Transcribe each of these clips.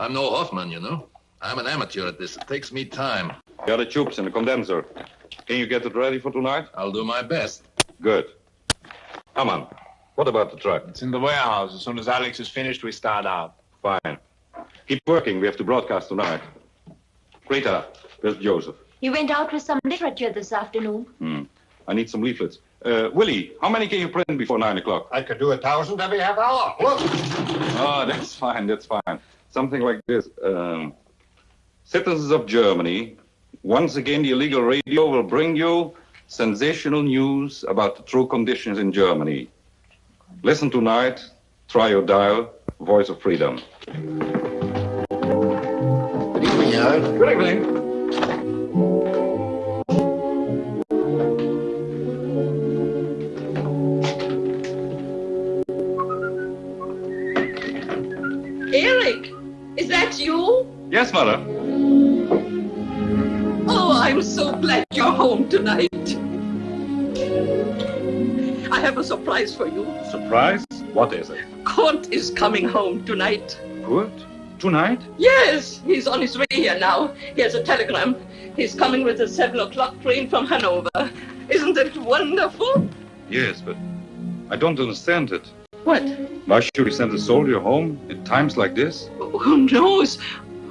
I'm no Hoffman, you know. I'm an amateur at this. It takes me time. Got the tubes and the condenser. Can you get it ready for tonight? I'll do my best. Good. Come on. what about the truck? It's in the warehouse. As soon as Alex is finished, we start out. Fine. Keep working. We have to broadcast tonight. Rita, where's Joseph? He went out with some literature this afternoon. Hmm. I need some leaflets. Uh, Willie, how many can you print before nine o'clock? I could do a thousand every half hour. Look. Oh, that's fine. That's fine. Something like this. Um, citizens of Germany, once again, the illegal radio will bring you sensational news about the true conditions in Germany. Listen tonight. Try your dial. Voice of Freedom. Good evening. Good evening. Yes, Mother. Oh, I'm so glad you're home tonight. I have a surprise for you. Surprise? What is it? Kurt is coming home tonight. Good. Tonight? Yes, he's on his way here now. He has a telegram. He's coming with a seven o'clock train from Hanover. Isn't it wonderful? Yes, but I don't understand it. What? Why should we send a soldier home at times like this? Who knows?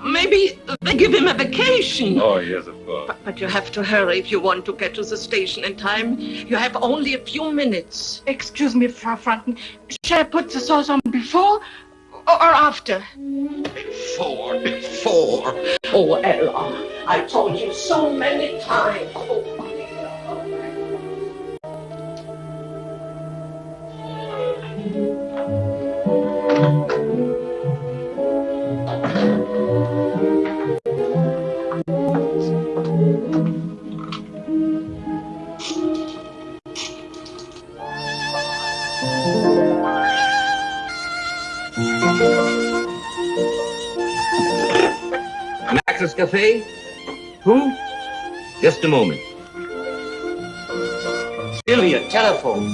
Maybe they give him a vacation. Oh, yes, of course. But, but you have to hurry if you want to get to the station in time. You have only a few minutes. Excuse me, Frau Franken. Shall I put the sauce on before or, or after? Four. Four. Oh, Ella, I told you so many times. Oh, Max's Cafe? Who? Just a moment. Sylvia, telephone.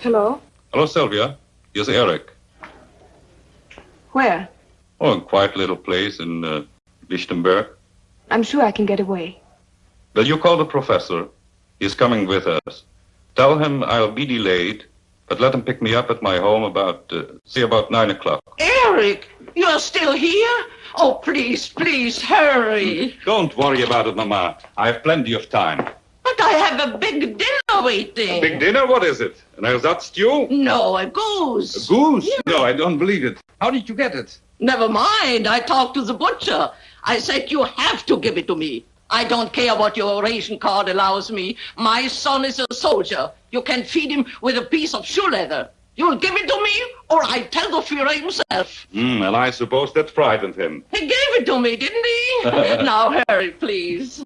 Hello? Hello, Sylvia. Here's Eric. Where? Oh, in a quiet little place in uh, Lichtenberg. I'm sure I can get away. Will you call the professor? He's coming with us. Tell him I'll be delayed, but let him pick me up at my home about, uh, say, about nine o'clock. Eric, you're still here? Oh, please, please, hurry. Don't worry about it, Mama. I have plenty of time. But I have a big dinner waiting. A Big dinner? What is it? An that stew? No, a goose. A goose? No, I don't believe it. How did you get it? Never mind. I talked to the butcher. I said you have to give it to me. I don't care what your ration card allows me. My son is a soldier. You can feed him with a piece of shoe leather. You'll give it to me, or I tell the Führer himself. Hmm, and I suppose that frightened him. He gave it to me, didn't he? now hurry, please.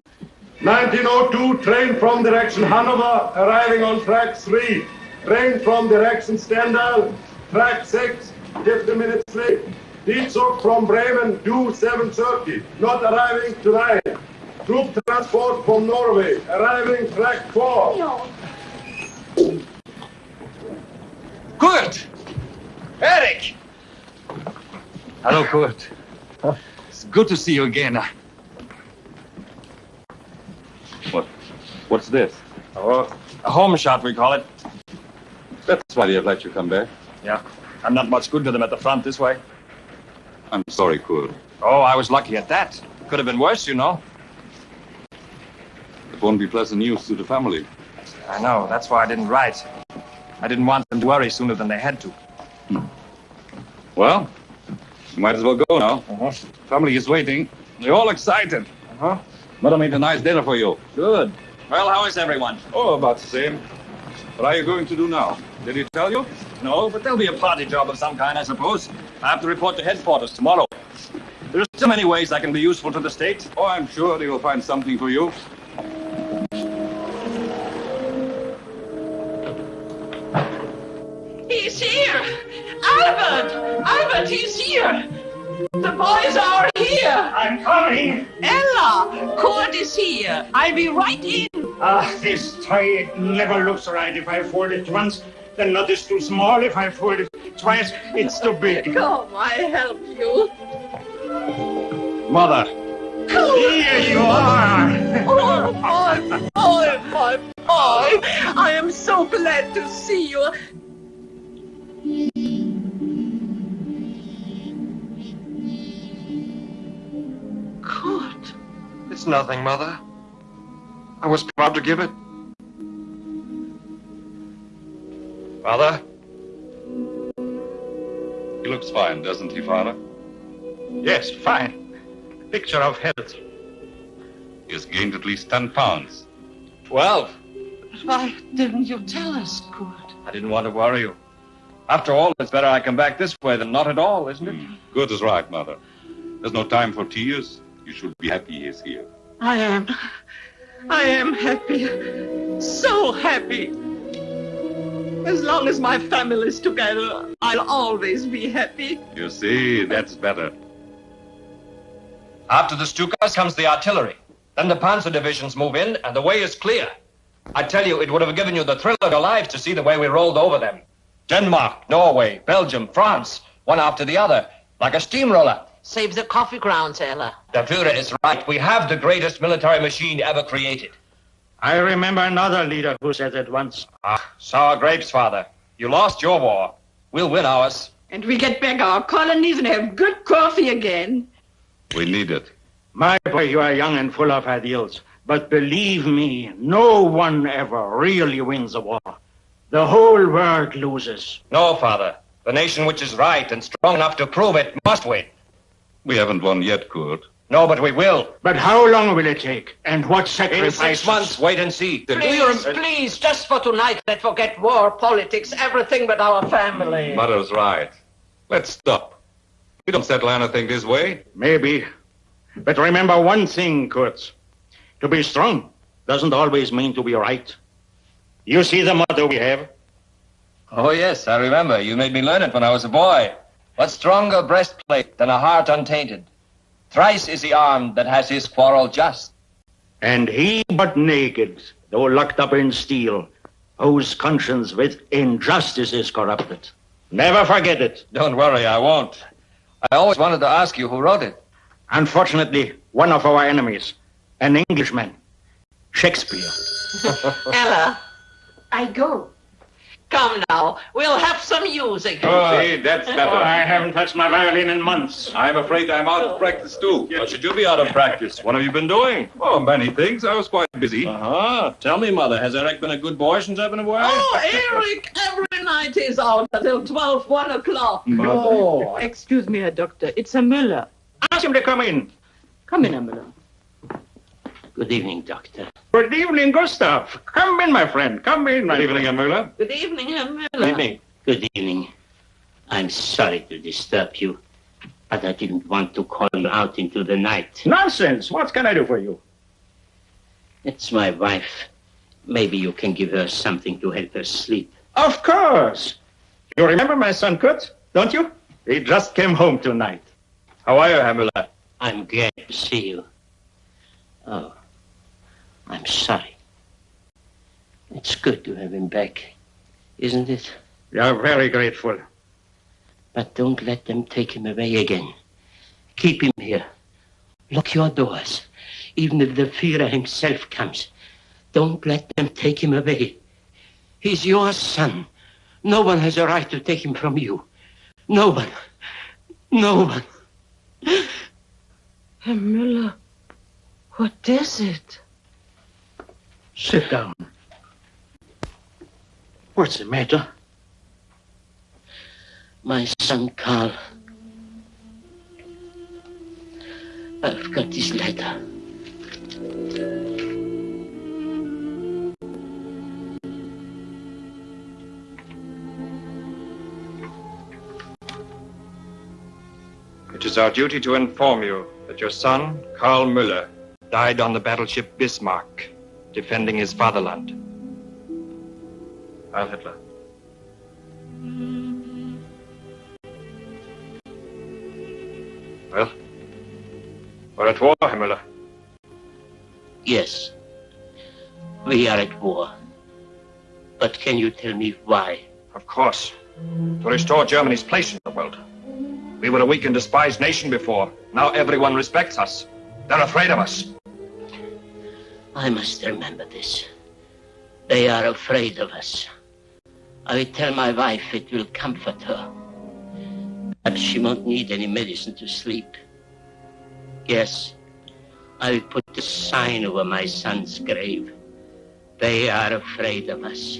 1902, train from direction Hanover, arriving on track 3. Train from direction Stendal, track 6, 50 minutes late. Diezug from Bremen, due 7.30, not arriving tonight. Troop transport from Norway, arriving track 4. Eric! Hello, Kurt. It's good to see you again. What? What's this? Oh, a home shot, we call it. That's why they've let you come back. Yeah. I'm not much good to them at the front this way. I'm sorry, Kurt. Oh, I was lucky at that. Could have been worse, you know. It won't be pleasant news to the family. I know. That's why I didn't write. I didn't want them to worry sooner than they had to. Well, you might as well go now. Uh-huh. Family is waiting. They're all excited. Uh-huh. Mother made a nice dinner for you. Good. Well, how is everyone? Oh, about the same. What are you going to do now? Did he tell you? No, but there'll be a party job of some kind, I suppose. I have to report to headquarters tomorrow. There are so many ways I can be useful to the state. Oh, I'm sure they will find something for you. He's here! Albert! Albert, he's here! The boys are here! I'm coming. Ella! Kurt is here! I'll be right in! Ah, this tie it never looks right. If I fold it once, the knot is too small. If I fold it twice, it's too big. Come, I help you. Mother. Here you are. Oh, my boy, my boy! I am so glad to see you. It's nothing, Mother. I was proud to give it. Father? He looks fine, doesn't he, Father? Yes, fine. Picture of health. He has gained at least 10 pounds. Twelve. But why didn't you tell us, Kurt? I didn't want to worry you. After all, it's better I come back this way than not at all, isn't it? Hmm. Good is right, Mother. There's no time for tears. You should be happy he is here. I am. I am happy. So happy. As long as my family is together, I'll always be happy. You see, that's better. After the Stukas comes the artillery. Then the Panzer divisions move in, and the way is clear. I tell you, it would have given you the thrill of your lives to see the way we rolled over them. Denmark, Norway, Belgium, France, one after the other, like a steamroller. Save the coffee grounds, Ella. The Führer is right. We have the greatest military machine ever created. I remember another leader who said that once. Ah, sour grapes, Father. You lost your war. We'll win ours. And we get back our colonies and have good coffee again. We need it. My boy, you are young and full of ideals. But believe me, no one ever really wins a war. The whole world loses. No, Father. The nation which is right and strong enough to prove it must win. We haven't won yet, Kurt. No, but we will. But how long will it take? And what In sacrifices? six months, wait and see. Please, please, just for tonight, let's forget war, politics, everything but our family. Mother's right. Let's stop. We don't settle anything this way. Maybe. But remember one thing, Kurtz. To be strong doesn't always mean to be right. You see the motto we have? Oh, yes, I remember. You made me learn it when I was a boy. What stronger breastplate than a heart untainted? Thrice is the arm that has his quarrel just. And he but naked, though locked up in steel, whose conscience with injustice is corrupted. Never forget it. Don't worry, I won't. I always wanted to ask you who wrote it. Unfortunately, one of our enemies, an Englishman, Shakespeare. Ella, I go. Come now. We'll have some music. Oh, see, that's Oh, better. I haven't touched my violin in months. I'm afraid I'm out of practice, too. What should you be out of practice? What have you been doing? Oh, many things. I was quite busy. Uh-huh. Tell me, Mother, has Eric been a good boy since I've been away? Oh, Eric, every night he's out until 12, 1 o'clock. Oh, excuse me, Herr Doctor. It's a Müller. Ask him to come in. Come in, Herr Müller. Good evening, Doctor. Good evening, Gustav. Come in, my friend. Come in, my Good evening, friend. Herr Müller. Good evening, Herr Miller. Good evening. I'm sorry to disturb you, but I didn't want to call you out into the night. Nonsense. What can I do for you? It's my wife. Maybe you can give her something to help her sleep. Of course. You remember my son Kurt, don't you? He just came home tonight. How are you, Herr Müller? I'm glad to see you. Oh, I'm sorry. It's good to have him back, isn't it? We are very grateful. But don't let them take him away again. Keep him here. Lock your doors. Even if the Führer himself comes, don't let them take him away. He's your son. No one has a right to take him from you. No one. No one. Herr Müller, what is it? Sit down. What's the matter? My son Karl. I've got this letter. It is our duty to inform you that your son, Karl Müller, died on the battleship Bismarck, defending his fatherland. Heil Hitler. Well, we're at war, Herr Müller. Yes. We are at war. But can you tell me why? Of course. To restore Germany's place in the world. We were a weak and despised nation before. Now everyone respects us. They're afraid of us. I must remember this. They are afraid of us. I will tell my wife it will comfort her. Perhaps she won't need any medicine to sleep. Yes, I will put the sign over my son's grave. They are afraid of us.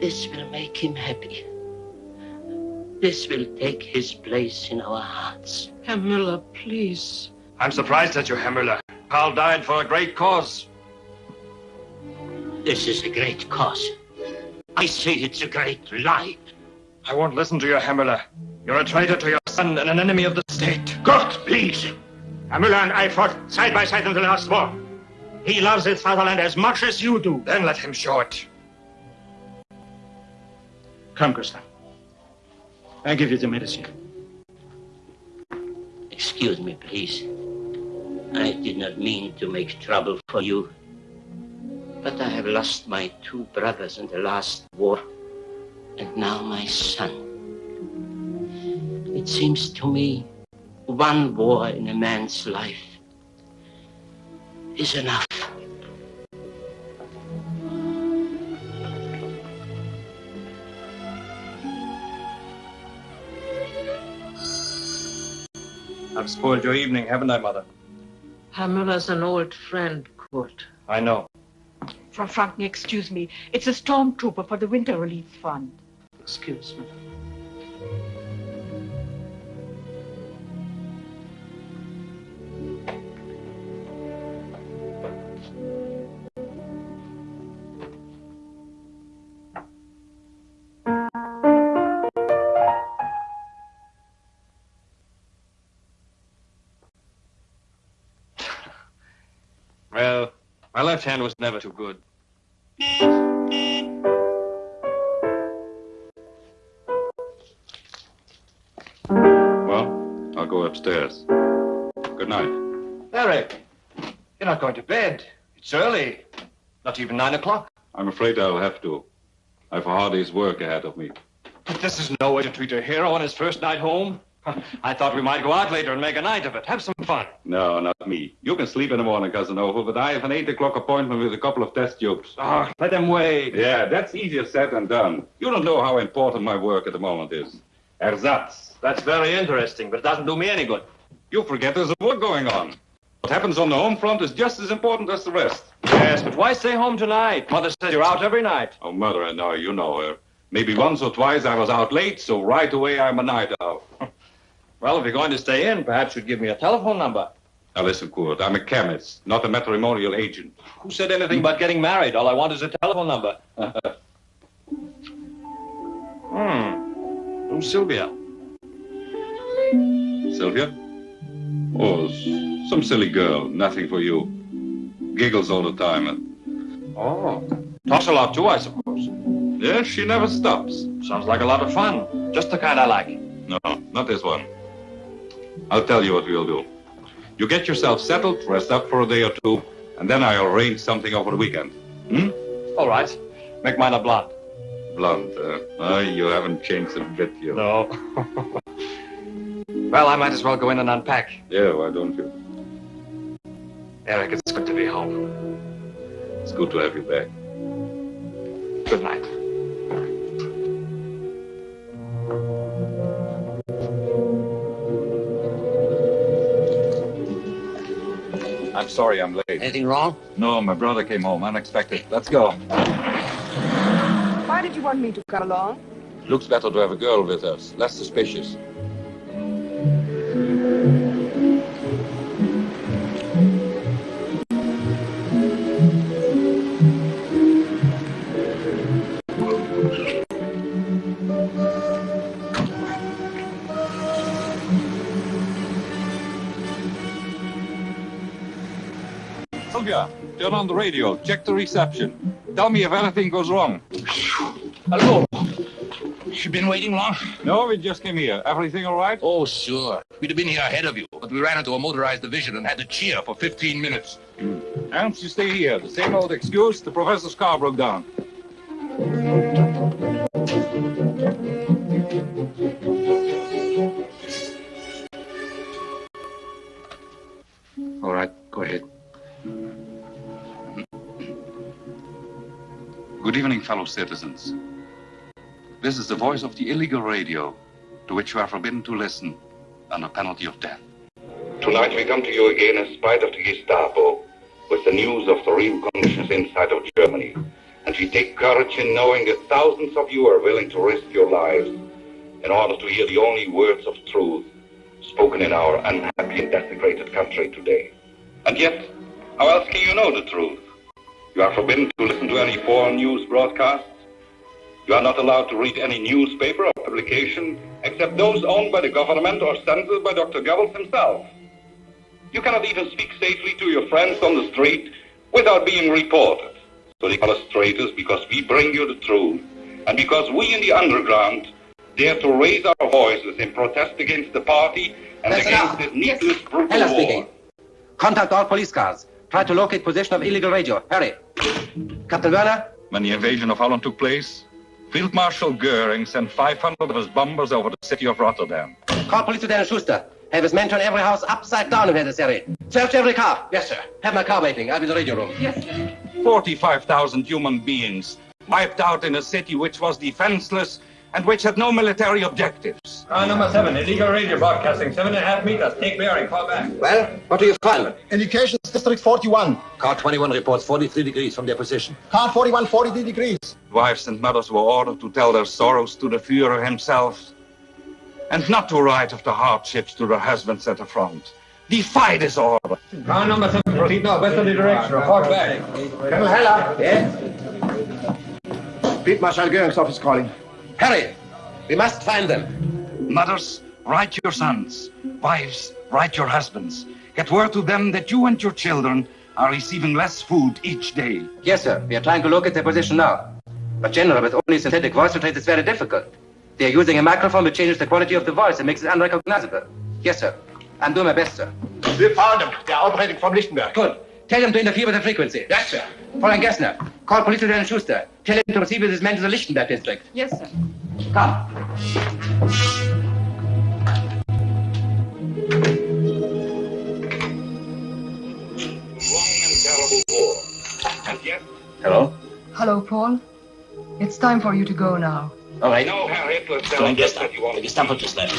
This will make him happy. This will take his place in our hearts. Herr Müller, please. I'm surprised at you, Herr Müller. Karl died for a great cause. This is a great cause. I say it's a great lie. I won't listen to you, Herr Müller. You're a traitor to your son and an enemy of the state. Gott, please. Herr Müller and I fought side by side in the last war. He loves his fatherland as much as you do. Then let him show it. Come, Gustav. I give you the medicine. Excuse me, please. I did not mean to make trouble for you. But I have lost my two brothers in the last war, and now my son. It seems to me one war in a man's life is enough. I've spoiled your evening, haven't I, Mother? Herr Müller's an old friend, Kurt. I know. Frau Franken, excuse me. It's a stormtrooper for the Winter Relief Fund. Excuse me. Well, my left hand was never too good. Well, I'll go upstairs. Good night. Eric, you're not going to bed. It's early. Not even nine o'clock. I'm afraid I'll have to. I've a hard day's work ahead of me. But this is no way to treat a hero on his first night home. I thought we might go out later and make a night of it. Have some fun. No, not me. You can sleep in the morning, Casanova, but I have an 8 o'clock appointment with a couple of test tubes. Oh, let them wait. Yeah, that's easier said than done. You don't know how important my work at the moment is. Ersatz. That's very interesting, but it doesn't do me any good. You forget there's a war going on. What happens on the home front is just as important as the rest. Yes, but why stay home tonight? Mother says you're out every night. Oh, Mother, I know, you know her. Maybe once or twice I was out late, so right away I'm a night owl. Well, if you're going to stay in, perhaps you'd give me a telephone number. Now listen, Kurt, I'm a chemist, not a matrimonial agent. Who said anything about getting married? All I want is a telephone number. hmm. Who's Sylvia? Sylvia? Oh, some silly girl, nothing for you. Giggles all the time. Oh. Talks a lot too, I suppose. Yes, she never stops. Sounds like a lot of fun. Just the kind I like. No, not this one. I'll tell you what we'll do. You get yourself settled, rest up for a day or two, and then I'll arrange something over the weekend. Hmm? All right. Make mine a blonde. blonde. Uh, oh, you haven't changed a bit, you. No. well, I might as well go in and unpack. Yeah, why don't you? Eric, it's good to be home. It's good to have you back. Good night. I'm sorry I'm late. Anything wrong? No, my brother came home unexpected. Let's go. Why did you want me to come along? Looks better to have a girl with us. Less suspicious. Turn on the radio. Check the reception. Tell me if anything goes wrong. Hello. You been waiting long? No, we just came here. Everything all right? Oh, sure. We'd have been here ahead of you, but we ran into a motorized division and had to cheer for 15 minutes. Hmm. Ernst, you stay here. The same old excuse. The professor's car broke down. All right, go ahead. Evening, fellow citizens. This is the voice of the illegal radio, to which you are forbidden to listen under penalty of death. Tonight we come to you again in spite of the Gestapo with the news of the real conditions inside of Germany. And we take courage in knowing that thousands of you are willing to risk your lives in order to hear the only words of truth spoken in our unhappy and desecrated country today. And yet, how else can you know the truth? You are forbidden to listen to any foreign news broadcasts. You are not allowed to read any newspaper or publication except those owned by the government or censored by Dr. Goebbels himself. You cannot even speak safely to your friends on the street without being reported. So they call us traitors because we bring you the truth. And because we in the underground dare to raise our voices in protest against the party and That's against enough. this needless brutal Heller war. speaking. Contact all police cars. Try to locate position of illegal radio. Hurry. Captain Werner? When the invasion of Holland took place, Field Marshal Goering sent 500 of his bombers over the city of Rotterdam. Call police Lieutenant Schuster. Have his men turn every house upside down if necessary. Search every car. Yes, sir. Have my car waiting. I'll be in the radio room. Yes, sir. 45,000 human beings wiped out in a city which was defenseless and which had no military objectives. Car number seven, illegal radio broadcasting, seven and a half meters. Take bearing, call back. Well, what do you find? Indications District 41. Car 21 reports 43 degrees from their position. Car 41, 43 degrees. Wives and mothers were ordered to tell their sorrows to the Führer himself and not to write of the hardships to their husbands at the front. Defy this order. Car number seven, proceed now, westerly direction. Report back. Colonel Heller. Yes? Field Marshal Goering's office calling. Hurry. We must find them. Mothers, write your sons. Wives, write your husbands. Get word to them that you and your children are receiving less food each day. Yes, sir. We are trying to locate their position now. But, General, with only synthetic voice trace, it's very difficult. They are using a microphone which changes the quality of the voice and makes it unrecognizable. Yes, sir. I'm doing my best, sir. We found them. They are operating from Lichtenberg. Good. Tell them to interfere with the frequency. Yes, sir. Fräulein Gessner, call Police Lieutenant Schuster. Tell him to receive with his men to the Lichtenberg district. Yes, sir. Come. Long and terrible war. And yet, Hello? Hello, Paul. It's time for you to go now. All right. no Herr Hitler tells Fräulein us Gessner, that you want der Gestapo just left.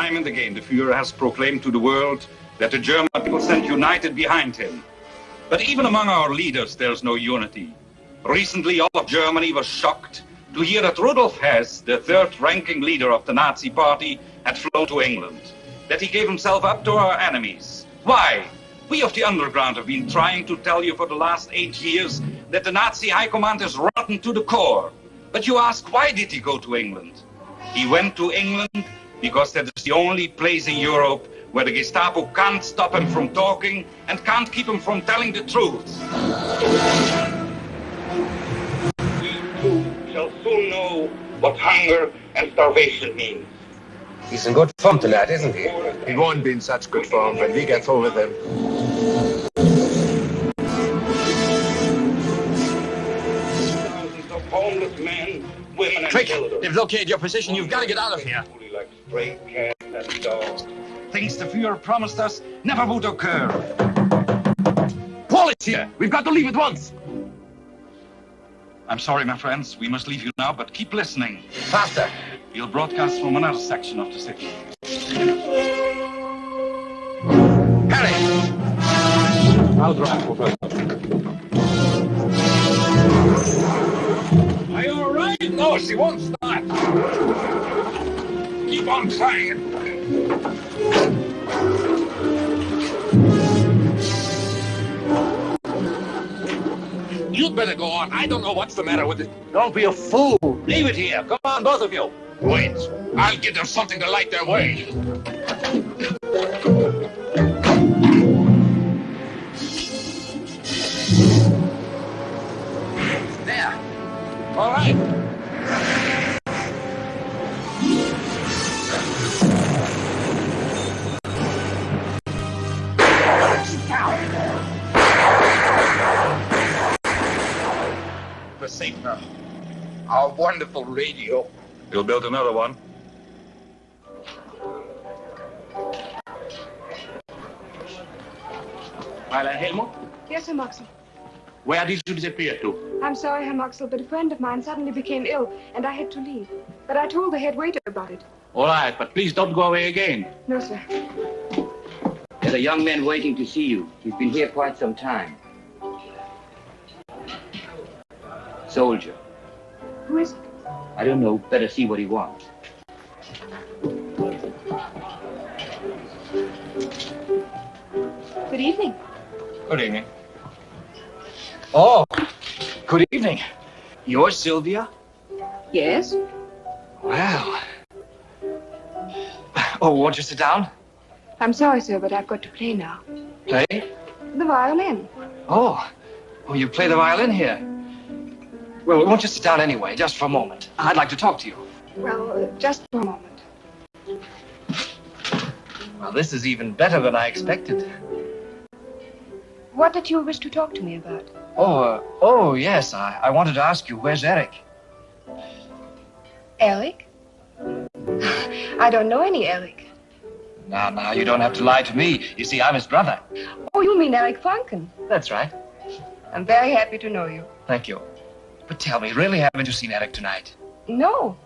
Time and again, the Führer has proclaimed to the world that the German people stand united behind him. But even among our leaders, there's no unity. Recently, all of Germany was shocked to hear that Rudolf Hess, the third-ranking leader of the Nazi Party, had flown to England. That he gave himself up to our enemies. Why? We of the underground have been trying to tell you for the last eight years that the Nazi high command is rotten to the core. But you ask, why did he go to England? He went to England because that is the only place in Europe where the Gestapo can't stop him from talking and can't keep him from telling the truth. We too shall soon know what hunger and starvation means. He's in good form tonight, isn't he? He won't be in such good form when we get through with him. Quick, they've located your position. You've got to get out of here. Like stray cats and dogs. Things the Fuhrer promised us never would occur. Paul is here. We've got to leave at once. I'm sorry, my friends. We must leave you now, but keep listening. Faster. We'll broadcast from another section of the city. I'll drive for first. Are you all right? No, she won't start. Keep on trying. You'd better go on. I don't know what's the matter with it. Don't be a fool. Leave it here. Come on, both of you. Wait. I'll give them something to light their way. We're. Our wonderful radio. You'll build another one. Fräulein Helmut, Yes, Herr Moxel. where did you disappear to? I'm sorry, Herr Moxel, but a friend of mine suddenly became ill, and I had to leave. But I told the head waiter about it. All right, but please don't go away again. No, sir. There's a young man waiting to see you. He's been here quite some time. Soldier. Who is it? I don't know. Better see what he wants. Good evening. Good evening. Oh, good evening. You're Sylvia? Yes? Well. Oh, won't you sit down? I'm sorry, sir, but I've got to play now. Play? The violin. Oh. Oh, you play the violin here. Well, won't you sit down anyway, just for a moment? I'd like to talk to you. Well, uh, just for a moment. Well, this is even better than I expected. What did you wish to talk to me about? Oh, uh, oh, yes. I, I wanted to ask you, where's Eric? Eric? I don't know any Eric. Now, now, you don't have to lie to me. You see, I'm his brother. Oh, you mean Eric Franken? That's right. I'm very happy to know you. Thank you. But tell me, really haven't you seen Eric tonight? No.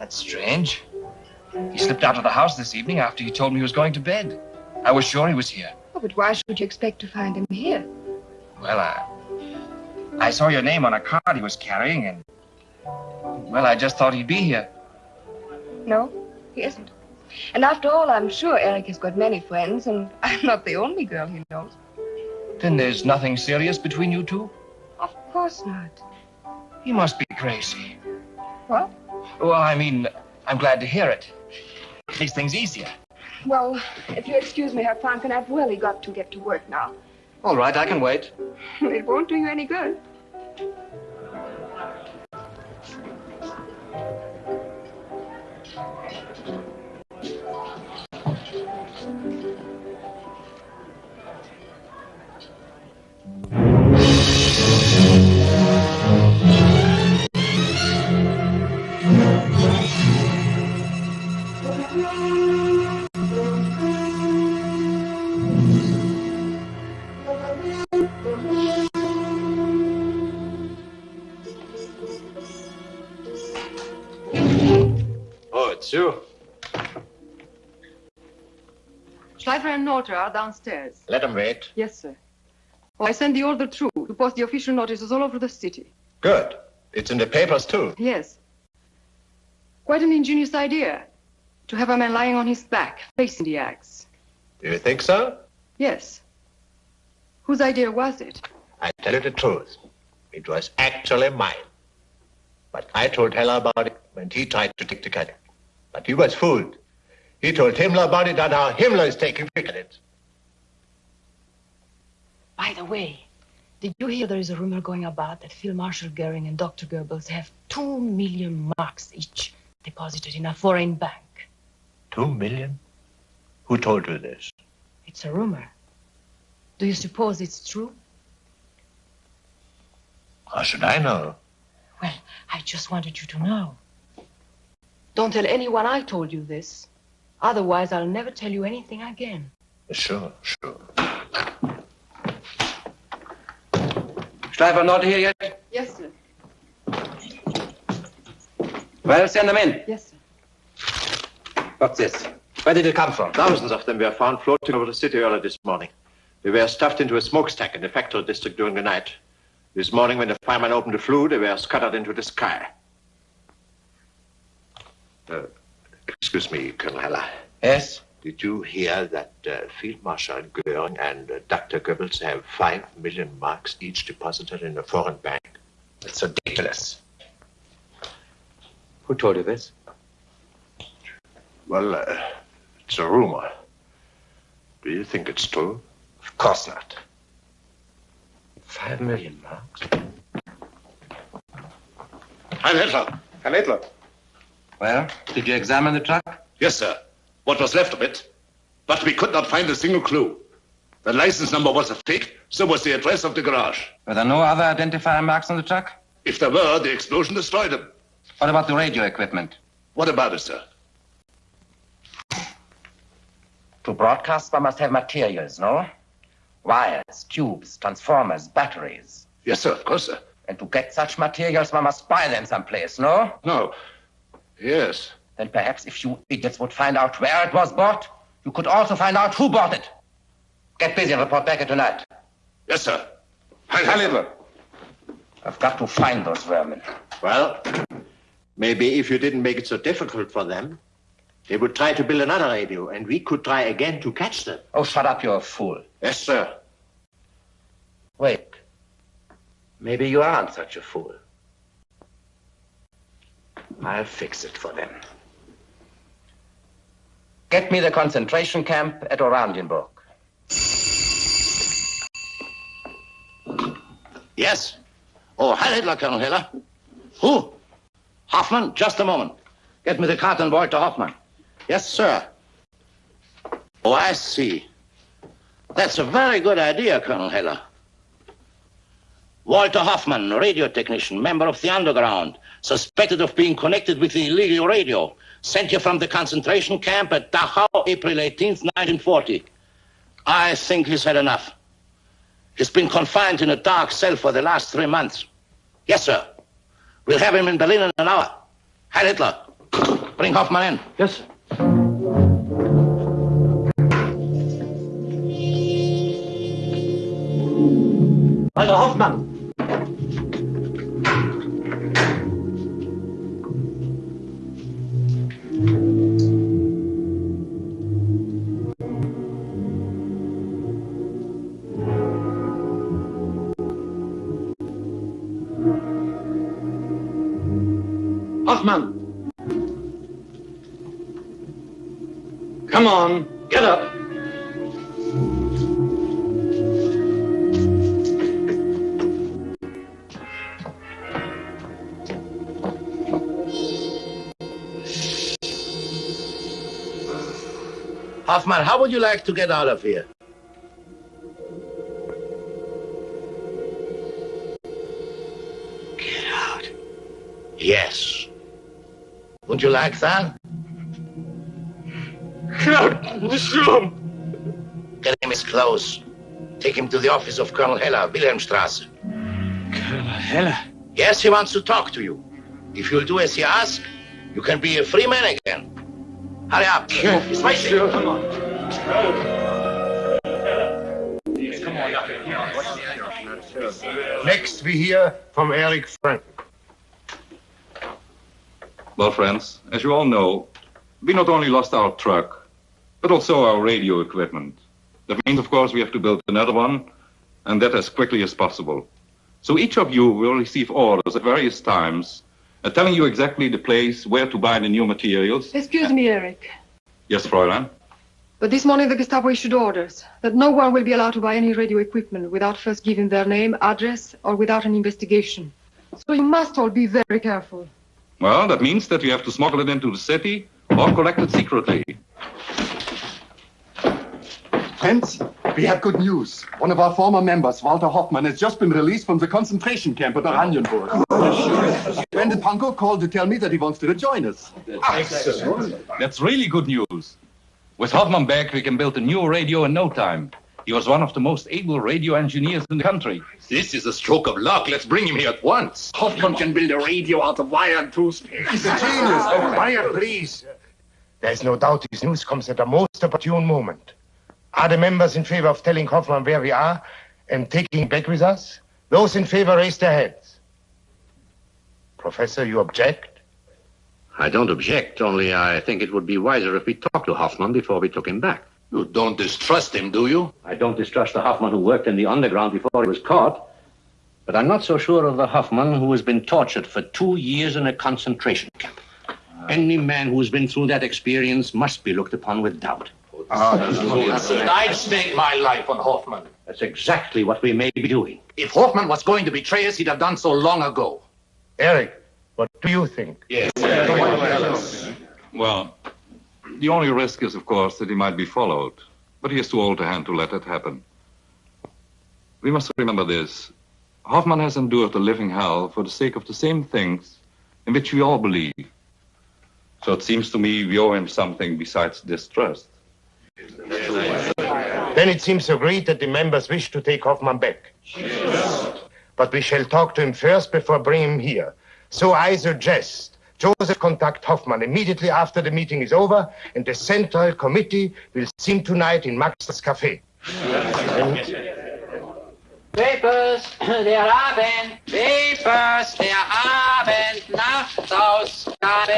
That's strange. He slipped out of the house this evening after he told me he was going to bed. I was sure he was here. Oh, but why should you expect to find him here? Well, I, I saw your name on a card he was carrying, and well, I just thought he'd be here. No, he isn't. And after all, I'm sure Eric has got many friends, and I'm not the only girl he knows. Then there's nothing serious between you two? Of course not. He must be crazy. What? Well, I mean, I'm glad to hear it. Makes things easier. Well, if you'll excuse me, Herr Franken, I've really got to get to work now. All right, I can wait. It won't do you any good. Oh. Schleifer and Norter are downstairs. Let them wait. Yes, sir. Oh, I sent the order through to post the official notices all over the city. Good. It's in the papers, too. Yes. Quite an ingenious idea to have a man lying on his back, facing the axe. Do you think so? Yes. Whose idea was it? I tell you the truth. It was actually mine. But I told Heller about it when he tried to take the credit. But he was fooled. He told Himmler about it, and now Himmler is taking credit. By the way, did you hear there is a rumor going about that Field Marshal Goering and Dr. Goebbels have two million marks each deposited in a foreign bank? Two million? Who told you this? It's a rumor. Do you suppose it's true? How should I know? Well, I just wanted you to know. Don't tell anyone I told you this. Otherwise, I'll never tell you anything again. Sure, sure. Schleifer not here yet? Yes, sir. Well, send them in. Yes, sir. What's this? Where did it come from? Thousands of them were found floating over the city early this morning. They were stuffed into a smokestack in the factory district during the night. This morning, when the fireman opened the flue, they were scattered into the sky. Uh, excuse me, Colonel Heller. Yes? Did you hear that uh, Field Marshal Goering and uh, Dr. Goebbels have five million marks each deposited in a foreign bank? It's ridiculous. Who told you this? Well, uh, it's a rumor. Do you think it's true? Of course not. Five million marks? Heil Hitler. Herr Hitler. Well, did you examine the truck? Yes, sir. What was left of it. But we could not find a single clue. The license number was a fake, so was the address of the garage. Were there no other identifying marks on the truck? If there were, the explosion destroyed them. What about the radio equipment? What about it, sir? To broadcast, one must have materials, no? Wires, tubes, transformers, batteries. Yes, sir, of course, sir. And to get such materials, one must buy them someplace, no? No. Yes. Then perhaps if you idiots would find out where it was bought, you could also find out who bought it. Get busy and report back here tonight. Yes, sir. Heil Hitler. I've got to find those vermin. Well, maybe if you didn't make it so difficult for them, they would try to build another radio, and we could try again to catch them. Oh, shut up, you're a fool. Yes, sir. Wait. Maybe you aren't such a fool. I'll fix it for them. Get me the concentration camp at Oranienburg. Yes. Oh, Heil Hitler, Colonel Hitler. Who? Hoffman, just a moment. Get me the carton boy to Hoffman. Yes, sir. Oh, I see. That's a very good idea, Colonel Heller. Walter Hoffman, radio technician, member of the underground, suspected of being connected with the illegal radio, sent here from the concentration camp at Dachau, April 18th, 1940. I think he's had enough. He's been confined in a dark cell for the last three months. Yes, sir. We'll have him in Berlin in an hour. Heil Hitler. Bring Hoffmann in. Yes, sir. Hoffmann. Hoffman. Come on, get up. Hoffman, how would you like to get out of here? Like that? Get out of this room! Get him his clothes. Take him to the office of Colonel Heller, Wilhelmstrasse. Colonel Heller? Yes, he wants to talk to you. If you'll do as he asks, you can be a free man again. Hurry up. It's waiting. Come on. Next, we hear from Eric Frank. Well, friends, as you all know, we not only lost our truck, but also our radio equipment. That means, of course, we have to build another one, and that as quickly as possible. So each of you will receive orders at various times, uh, telling you exactly the place where to buy the new materials. Excuse me, Eric. Yes, Fräulein? But this morning the Gestapo issued orders that no one will be allowed to buy any radio equipment without first giving their name, address, or without an investigation. So you must all be very careful. Well, that means that you have to smuggle it into the city or collect it secretly. Friends, we have good news. One of our former members, Walter Hoffman, has just been released from the concentration camp at Oranienburg. Brendan Punko called to tell me that he wants to rejoin us. That's really good news. With Hoffman back, we can build a new radio in no time. He was one of the most able radio engineers in the country. This is a stroke of luck. Let's bring him here at once. Hoffman can build a radio out of wire and toothpaste. He's a genius. Oh, quiet, please. There's no doubt his news comes at a most opportune moment. Are the members in favor of telling Hoffman where we are and taking him back with us? Those in favor raise their hands. Professor, you object? I don't object, only I think it would be wiser if we talked to Hoffman before we took him back. You don't distrust him, do you? I don't distrust the Hoffman who worked in the underground before he was caught. But I'm not so sure of the Hoffman who has been tortured for two years in a concentration camp. Any man who's been through that experience must be looked upon with doubt. Ah, I'd stake my life on Hoffman. That's exactly what we may be doing. If Hoffman was going to betray us, he'd have done so long ago. Eric, what do you think? Yes. Well, the only risk is, of course, that he might be followed. But he is too old a hand to let it happen. We must remember this. Hoffman has endured a living hell for the sake of the same things in which we all believe. So it seems to me we owe him something besides distrust. Then it seems agreed that the members wish to take Hoffman back. But we shall talk to him first before bringing him here. So I suggest Joseph contact Hoffman immediately after the meeting is over, and the Central Committee will him tonight in Max's Cafe. Papers der Abend, Papers der Abend, Nachtausgabe.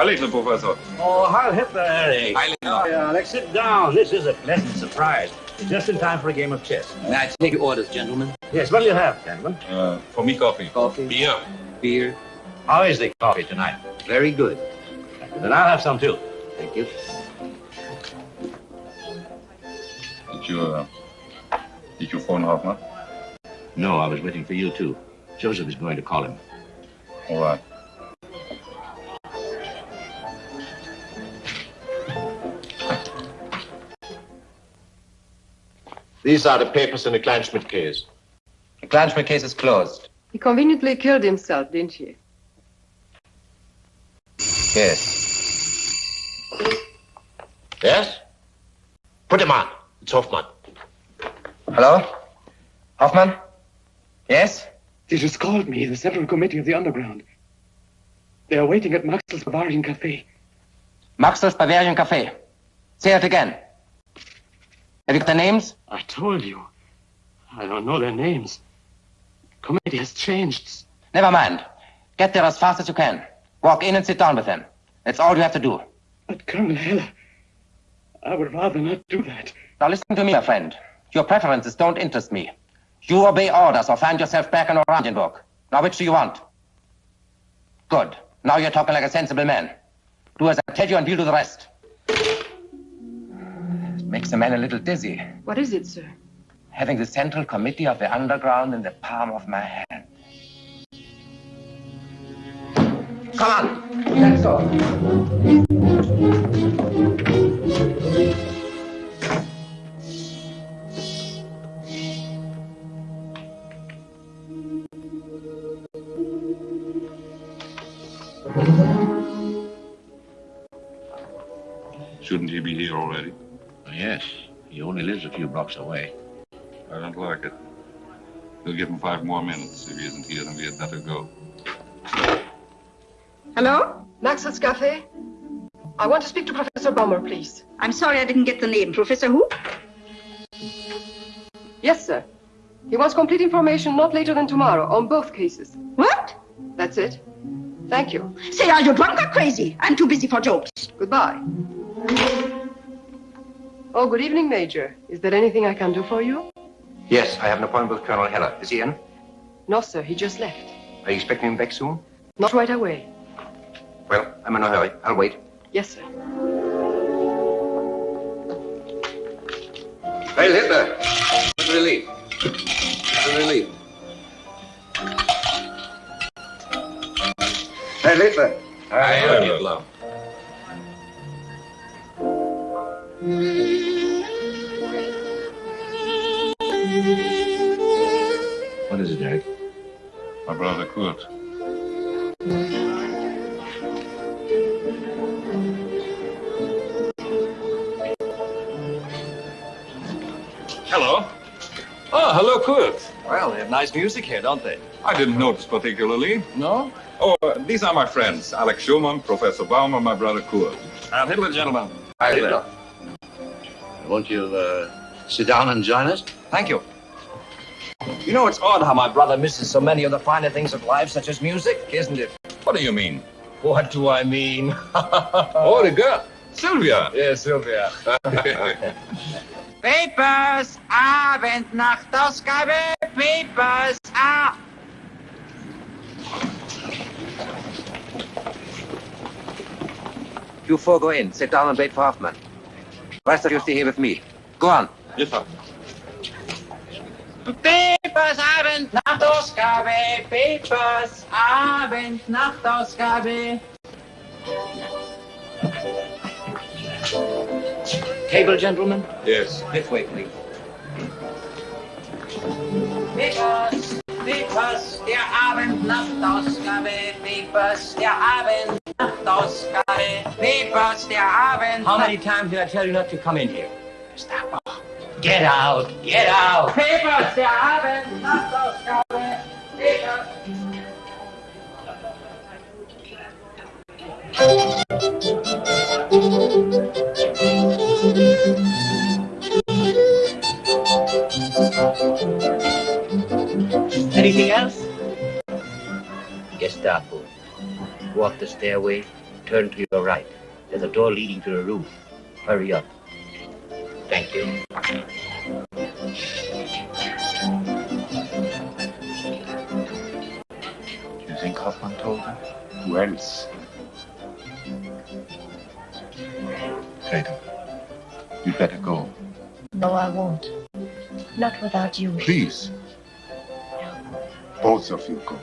Hi, little Professor. Oh, Heil Hitler, Eric. Heil Hitler. Yeah, Alex, sit down. This is a pleasant surprise. Just in time for a game of chess. May I take your orders, gentlemen? Yes, what'll you have, gentlemen? Uh, for me, coffee. Coffee? Beer. Beer? How is the coffee tonight? Very good. Then I'll have some too. Thank you. Did you, uh, did you phone Hoffman? No, I was waiting for you, too. Joseph is going to call him. All right. These are the papers in the Kleinschmidt case. The Kleinschmidt case is closed. He conveniently killed himself, didn't he? Yes. Yes? Put him on. It's Hoffman. Hello? Hoffman? Yes? They just called me, the Central Committee of the Underground. They are waiting at Maxwell's Bavarian Cafe. Maxwell's Bavarian Cafe. Say it again. Have you got the names? I told you. I don't know their names. Committee has changed. Never mind. Get there as fast as you can. Walk in and sit down with them. That's all you have to do. But Colonel Heller, I would rather not do that. Now listen to me, my friend. Your preferences don't interest me. You obey orders or find yourself back in Oranienburg. Now which do you want? Good. Now you're talking like a sensible man. Do as I tell you and we'll do the rest. It makes a man a little dizzy. What is it, sir? Having the Central Committee of the Underground in the palm of my hand. Come on. Let's go. Shouldn't he be here already? Yes, he only lives a few blocks away. I don't like it. We'll give him five more minutes. If he isn't here, then we had better go. Hello? Maxwell's Cafe? I want to speak to Professor Bummer, please. I'm sorry I didn't get the name. Professor who? Yes, sir. He wants complete information not later than tomorrow on both cases. What? That's it. Thank you. Say, are you drunk or crazy? I'm too busy for jokes. Goodbye. Oh, good evening, Major. Is there anything I can do for you? Yes, I have an appointment with Colonel Heller. Is he in? No, sir. He just left. Are you expecting him back soon? Not right away. Well, I'm in a hurry. I'll wait. Yes, sir. Heil Hitler! Good relief. Good relief. Heil Hitler! Heil Hitler. What is it, Jack? My brother Kurt. Hello. Oh, hello, Kurt. Well, they have nice music here, don't they? I didn't notice particularly. No? Oh, uh, these are my friends. Alex Schumann, Professor Baumer, my brother Kurt. Heil Hitler, gentlemen. Heil Hitler. Won't you uh, sit down and join us? Thank you. You know, it's odd how my brother misses so many of the finer things of life, such as music, isn't it? What do you mean? What do I mean? Oh, the girl. Sylvia. Yes, Sylvia. Papers, Abendnachtausgabe, Papers, ah. You four go in. Sit down and wait for Hoffman. Rest of you stay here with me. Go on. Yes, sir. Papers, Abendnachtausgabe, Papers, Abendnachtausgabe. Table, gentlemen? Yes. This way, please. Papers, Papers, der Abendnachtausgabe, Papers, der Abendnachtausgabe, Papers, der Abend. How many times did I tell you not to come in here? Stop. Get out! Get out! Papers, der Abendnachtausgabe, Papers. Anything else? Gestapo. Walk the stairway, turn to your right. There's a door leading to the roof. Hurry up. Thank you. You think Hoffman told her? Who else? Gretel, you'd better go. No, I won't. Not without you. Please. Both of you go.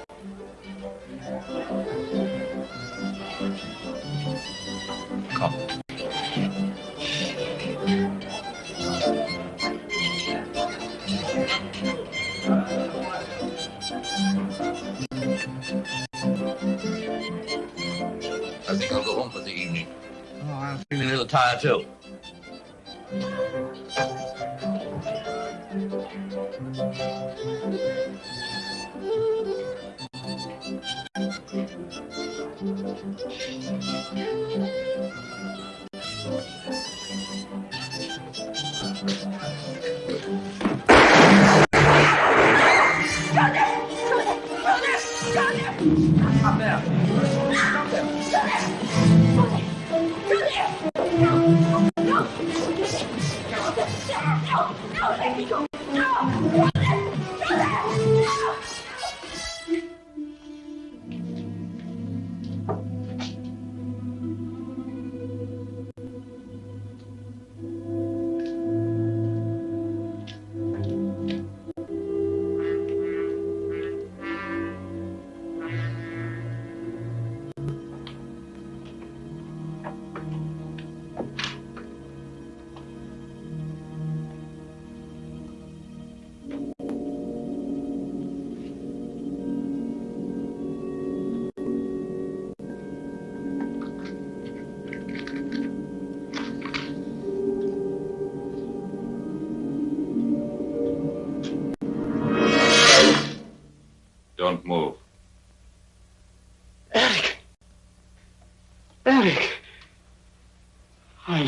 Tired, too.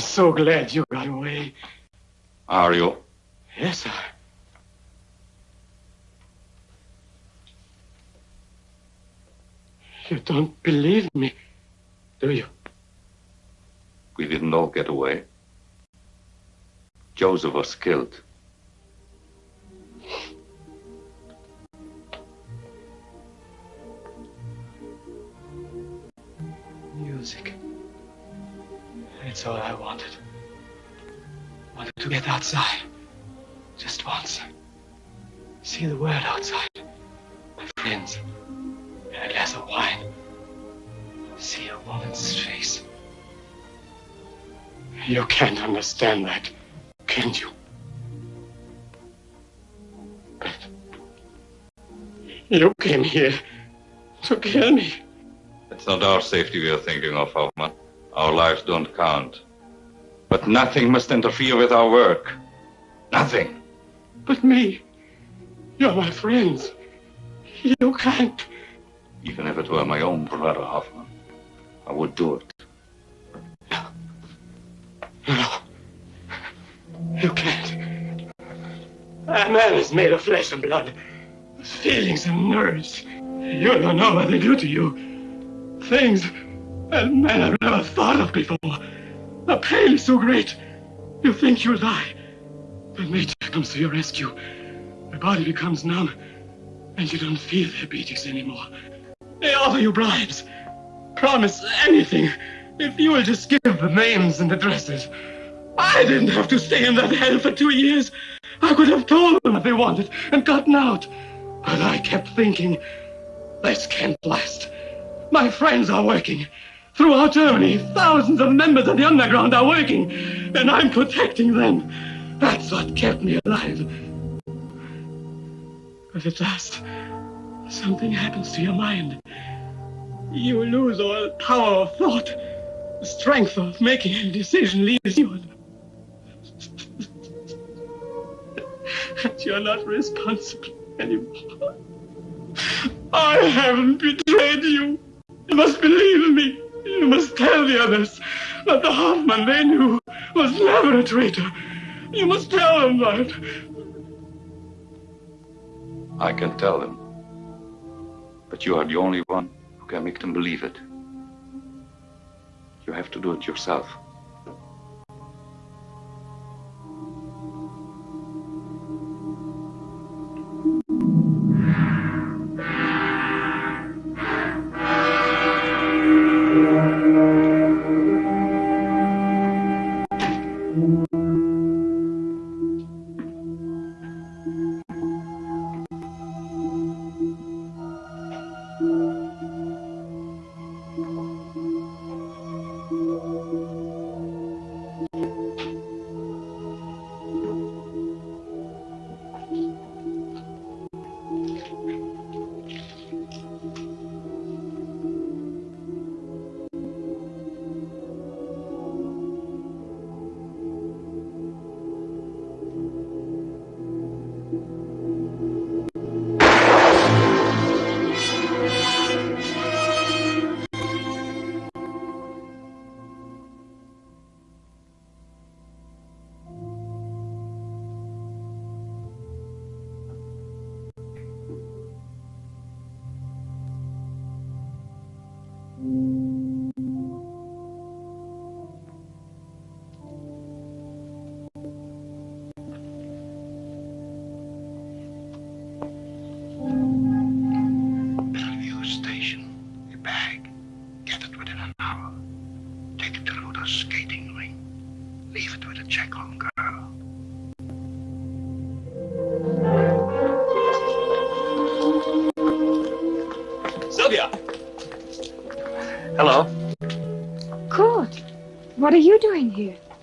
So glad you got away. Are you? Yes, sir. You don't believe me, do you? We didn't all get away. Joseph was killed. It's all I wanted. Wanted to get outside. Just once. See the world outside. My friends. And a glass of wine. See a woman's face. You can't understand that, can you? But you came here to kill me. It's not our safety we are thinking of, Hoffman. Our lives don't count. But nothing must interfere with our work. Nothing. But me, you're my friends. You can't. Even if it were my own brother, Hoffman, I would do it. No. No. You can't. A man is made of flesh and blood, feelings and nerves. You don't know what they do to you. Things that men have never thought of before. The pain is so great. You think you'll die. But nature comes to your rescue. Your body becomes numb, and you don't feel their beatings anymore. They offer you bribes. Promise anything if you will just give the names and addresses. I didn't have to stay in that hell for two years. I could have told them what they wanted and gotten out. But I kept thinking, this can't last. My friends are working. Throughout Germany, thousands of members of the underground are working, and I'm protecting them. That's what kept me alive. But at last, something happens to your mind. You lose all power of thought. The strength of making a decision leaves you. And you're not responsible anymore. I haven't betrayed you. You must believe me. You must tell the others that the Hoffman they knew was never a traitor. You must tell them that. I can tell them. But you are the only one who can make them believe it. You have to do it yourself.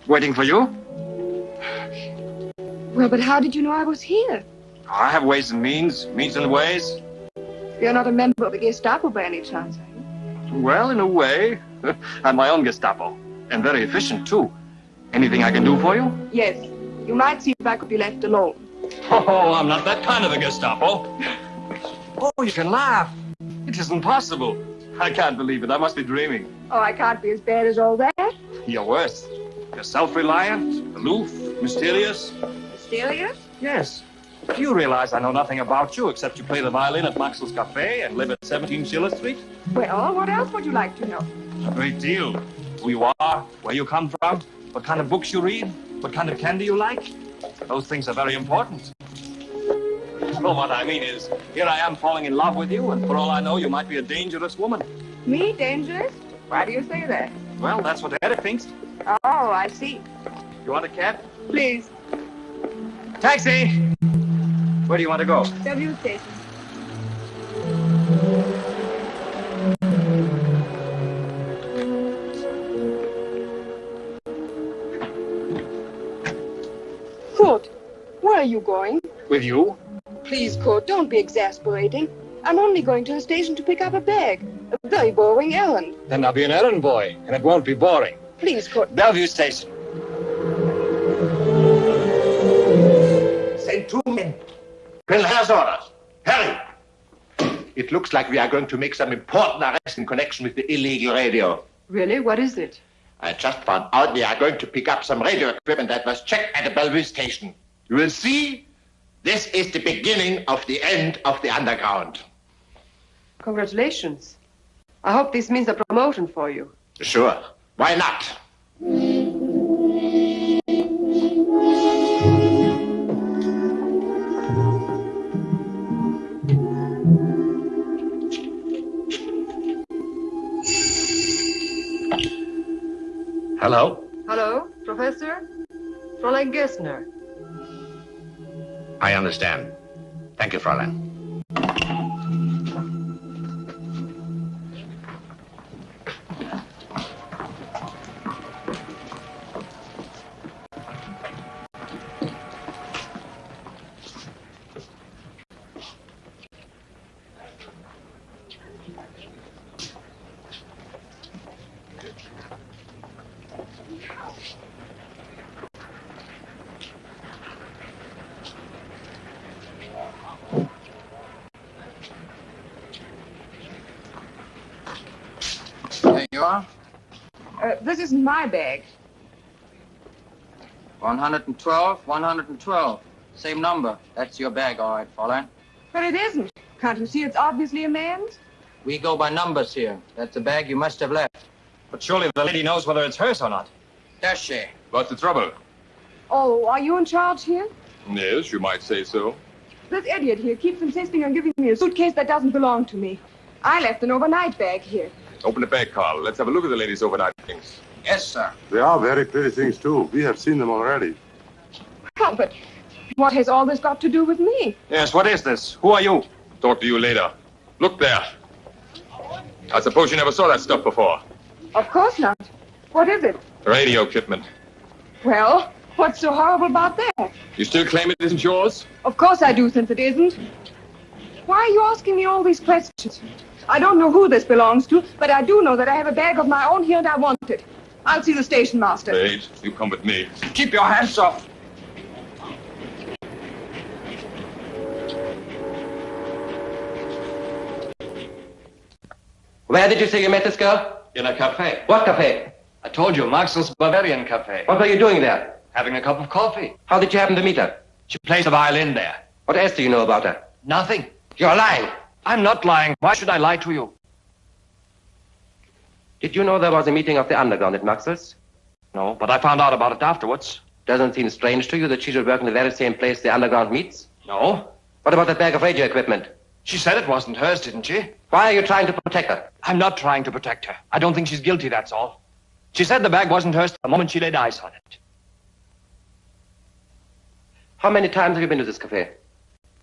Waiting for you? Well, but how did you know I was here? I have ways and means, means and ways. You're not a member of the Gestapo by any chance, are you? Well, in a way. I'm my own Gestapo. And very efficient, too. Anything I can do for you? Yes. You might see if I could be left alone. Oh, I'm not that kind of a Gestapo. Oh, you can laugh. It isn't possible. I can't believe it. I must be dreaming. Oh, I can't be as bad as all that. You're worse. You're self-reliant, aloof, mysterious. Mysterious? Yes. Do you realize I know nothing about you except you play the violin at Maxwell's Cafe and live at 17 Schiller Street? Well, what else would you like to know? A great deal. Who you are, where you come from, what kind of books you read, what kind of candy you like. Those things are very important. Well, what I mean is, here I am falling in love with you, and for all I know, you might be a dangerous woman. Me, dangerous? Why do you say that? Well, that's what Eric thinks. Oh, I see. You want a cab? Please. Taxi! Where do you want to go? W station. Kurt, where are you going? With you? Please, Kurt, don't be exasperating. I'm only going to the station to pick up a bag. A very boring errand. Then I'll be an errand boy, and it won't be boring. Please, Kurt. Bellevue Station. Send two men. Colonel has orders. Hurry! It looks like we are going to make some important arrests in connection with the illegal radio. Really? What is it? I just found out we are going to pick up some radio equipment that was checked at the Bellevue station. You will see, this is the beginning of the end of the underground. Congratulations. I hope this means a promotion for you. Sure. Why not? Hello? Hello, Professor? Fräulein Gessner. I understand. Thank you, Fräulein. 112, 112. Same number. That's your bag, all right, Fräulein. But it isn't. Can't you see it's obviously a man's? We go by numbers here. That's the bag you must have left. But surely the lady knows whether it's hers or not. Does she? What's the trouble? Oh, are you in charge here? Yes, you might say so. This idiot here keeps insisting on giving me a suitcase that doesn't belong to me. I left an overnight bag here. Open the bag, Carl. Let's have a look at the lady's overnight things. Yes, sir. They are very pretty things, too. We have seen them already. Oh, but what has all this got to do with me? Yes, what is this? Who are you? Talk to you later. Look there. I suppose you never saw that stuff before. Of course not. What is it? Radio equipment. Well, what's so horrible about that? You still claim it isn't yours? Of course I do, since it isn't. Why are you asking me all these questions? I don't know who this belongs to, but I do know that I have a bag of my own here and I want it. I'll see the station master. Wait, you come with me. Keep your hands off. Where did you say you met this girl? In a cafe. What cafe? I told you, Maxwell's Bavarian Cafe. What were you doing there? Having a cup of coffee. How did you happen to meet her? She plays the violin there. What else do you know about her? Nothing. You're lying. I'm not lying. Why should I lie to you? Did you know there was a meeting of the underground at Maxwell's? No, but I found out about it afterwards. Doesn't seem strange to you that she should work in the very same place the underground meets? No. What about that bag of radio equipment? She said it wasn't hers, didn't she? Why are you trying to protect her? I'm not trying to protect her. I don't think she's guilty, that's all. She said the bag wasn't hers the moment she laid eyes on it. How many times have you been to this cafe?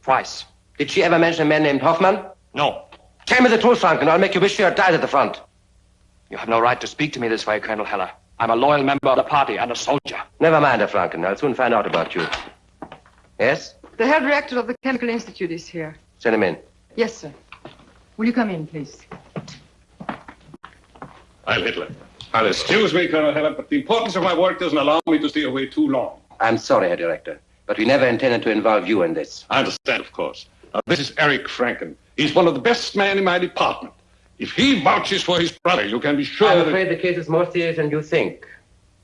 Twice. Did she ever mention a man named Hoffman? No. Tell me the truth, Franken, or I'll make you wish you had died at the front. You have no right to speak to me this way, Colonel Heller. I'm a loyal member of the party and a soldier. Never mind, Herr Franken. I'll soon find out about you. Yes? The head reactor of the Chemical Institute is here. Send him in. Yes, sir. Will you come in, please? Heil Hitler. I'll excuse me, Colonel Heller, but the importance of my work doesn't allow me to stay away too long. I'm sorry, Herr Director, but we never intended to involve you in this. I understand, of course. Now, this is Eric Franken. He's one of the best men in my department. If he vouches for his brother, you can be sure I'm that... afraid the case is more serious than you think.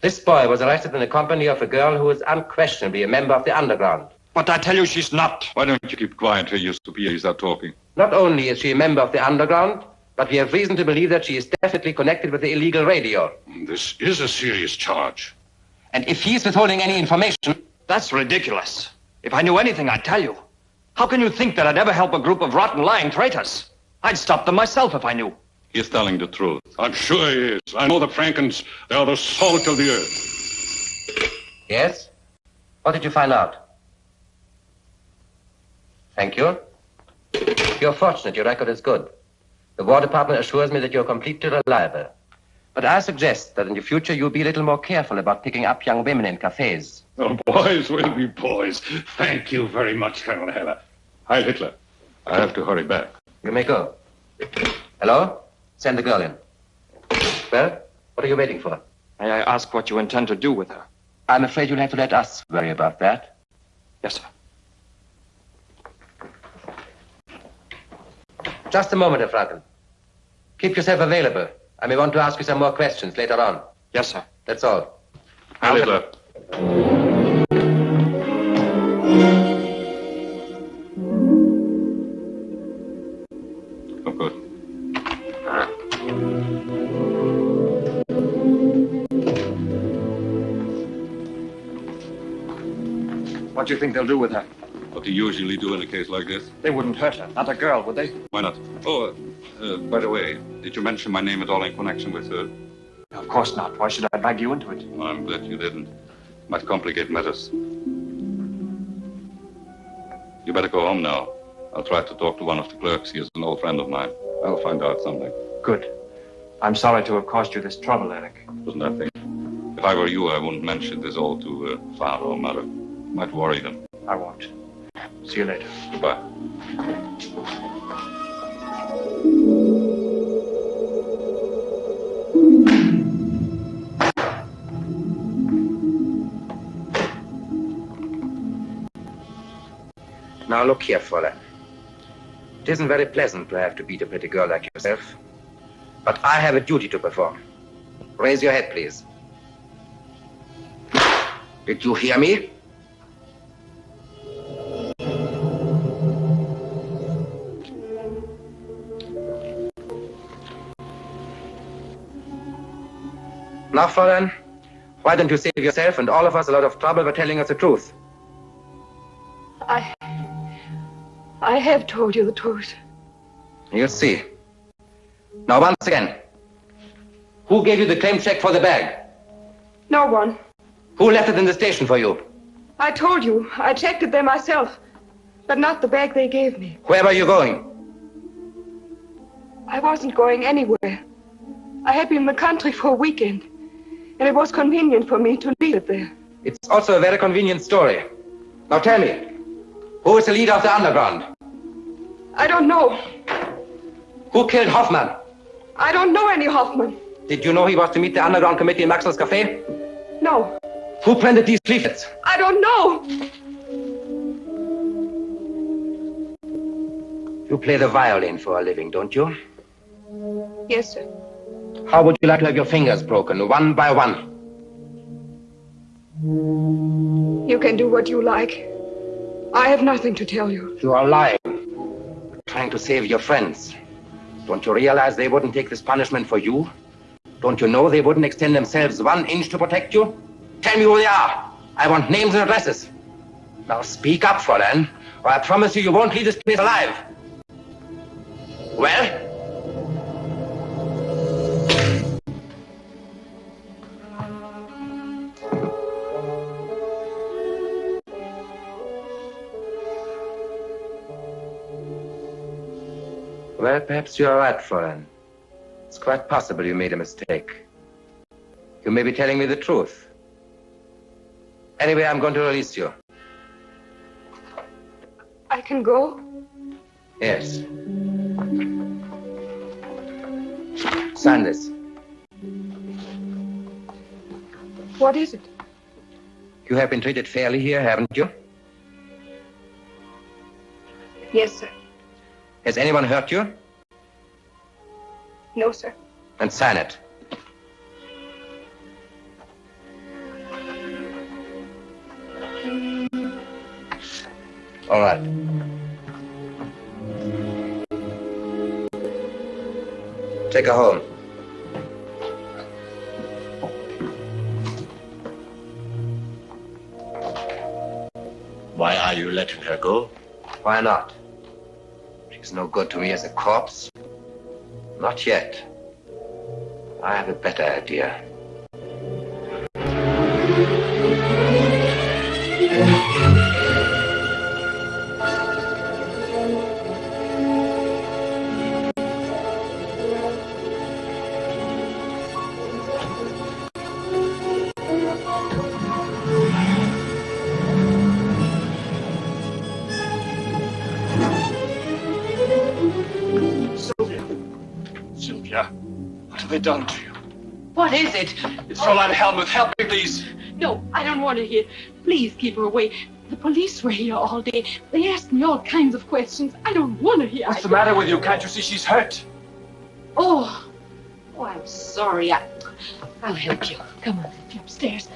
This boy was arrested in the company of a girl who is unquestionably a member of the underground. But I tell you she's not. Why don't you keep quiet till you superior start talking? Not only is she a member of the underground, but we have reason to believe that she is definitely connected with the illegal radio. Mm, this is a serious charge. And if he's withholding any information... That's ridiculous. If I knew anything, I'd tell you. How can you think that I'd ever help a group of rotten, lying traitors? I'd stop them myself if I knew. He's telling the truth. I'm sure he is. I know the Frankens. They are the salt of the earth. Yes? What did you find out? Thank you. You're fortunate. Your record is good. The War Department assures me that you're completely reliable. But I suggest that in the future you'll be a little more careful about picking up young women in cafes. Oh, boys will be boys. Thank you very much, Colonel Heller. Hi, Hitler. I have to hurry back. You may go. Hello? Send the girl in. Well, what are you waiting for? May I ask what you intend to do with her? I'm afraid you'll have to let us worry about that. Yes, sir. Just a moment, Herr Franken. Keep yourself available. I may want to ask you some more questions later on. Yes, sir. That's all. Heil Hitler. Oh, good. What do you think they'll do with her? What do you usually do in a case like this? They wouldn't hurt her. Not a girl, would they? Why not? Oh, uh, by the way, did you mention my name at all in connection with her? Of course not. Why should I drag you into it? I'm glad you didn't. Might complicate matters. You better go home now. I'll try to talk to one of the clerks. He is an old friend of mine. I'll find out something. Good. I'm sorry to have caused you this trouble, Eric. It was nothing. If I were you, I wouldn't mention this all to uh, father or mother. Might worry them. I won't. See you later. Goodbye. Now look here, Fräulein. It isn't very pleasant to have to beat a pretty girl like yourself. But I have a duty to perform. Raise your head, please. Did you hear me? Now, Fräulein, why don't you save yourself and all of us a lot of trouble by telling us the truth? I. I have told you the truth. You'll see. Now, once again, who gave you the claim check for the bag? No one. Who left it in the station for you? I told you. I checked it there myself. But not the bag they gave me. Where were you going? I wasn't going anywhere. I had been in the country for a weekend. And it was convenient for me to leave it there. It's also a very convenient story. Now tell me, who is the leader of the underground? I don't know. Who killed Hoffman? I don't know any Hoffman. Did you know he was to meet the underground committee in Maxwell's Cafe? No. Who printed these leaflets? I don't know. You play the violin for a living, don't you? Yes, sir. How would you like to have your fingers broken, one by one? You can do what you like. I have nothing to tell you. You are lying. You're Trying to save your friends. Don't you realize they wouldn't take this punishment for you? Don't you know they wouldn't extend themselves one inch to protect you? Tell me who they are. I want names and addresses. Now speak up, Fräulein, or I promise you you won't leave this place alive. Well? Well, perhaps you're right, Fräulein. It's quite possible you made a mistake. You may be telling me the truth. Anyway, I'm going to release you. I can go? Yes. Sign this. What is it? You have been treated fairly here, haven't you? Yes, sir. Has anyone hurt you? No, sir. Then sign it. All right. Take her home. Why are you letting her go? Why not? She's no good to me as a corpse. Not yet. I have a better idea. What is it? It's Fräulein Helmuth. Help me, please. No, I don't want to hear. Please keep her away. The police were here all day. They asked me all kinds of questions. I don't want to hear. What's the matter with you? Can't you see she's hurt? Oh, oh, I'm sorry. I, I'll help you. Come on, upstairs.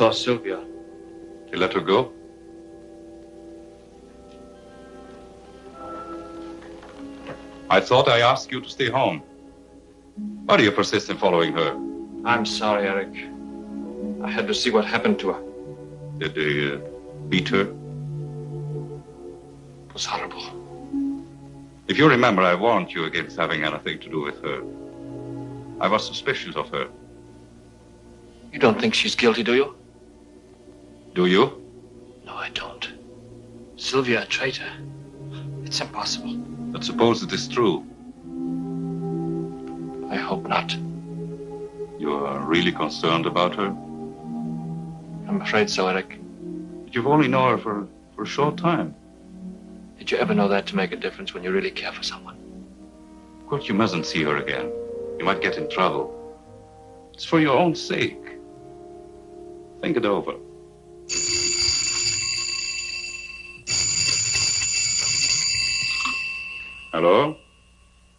Saw Sylvia. You let her go? I thought I asked you to stay home. Why do you persist in following her? I'm sorry, Eric. I had to see what happened to her. Did they uh, beat her? It was horrible. If you remember, I warned you against having anything to do with her. I was suspicious of her. You don't think she's guilty, do you? Do you? No, I don't. Sylvia, a traitor. It's impossible. But suppose it is true. I hope not. You are really concerned about her? I'm afraid so, Eric. But you've only known her for, for a short time. Did you ever know that to make a difference when you really care for someone? Of course, you mustn't see her again. You might get in trouble. It's for your own sake. Think it over. Hello?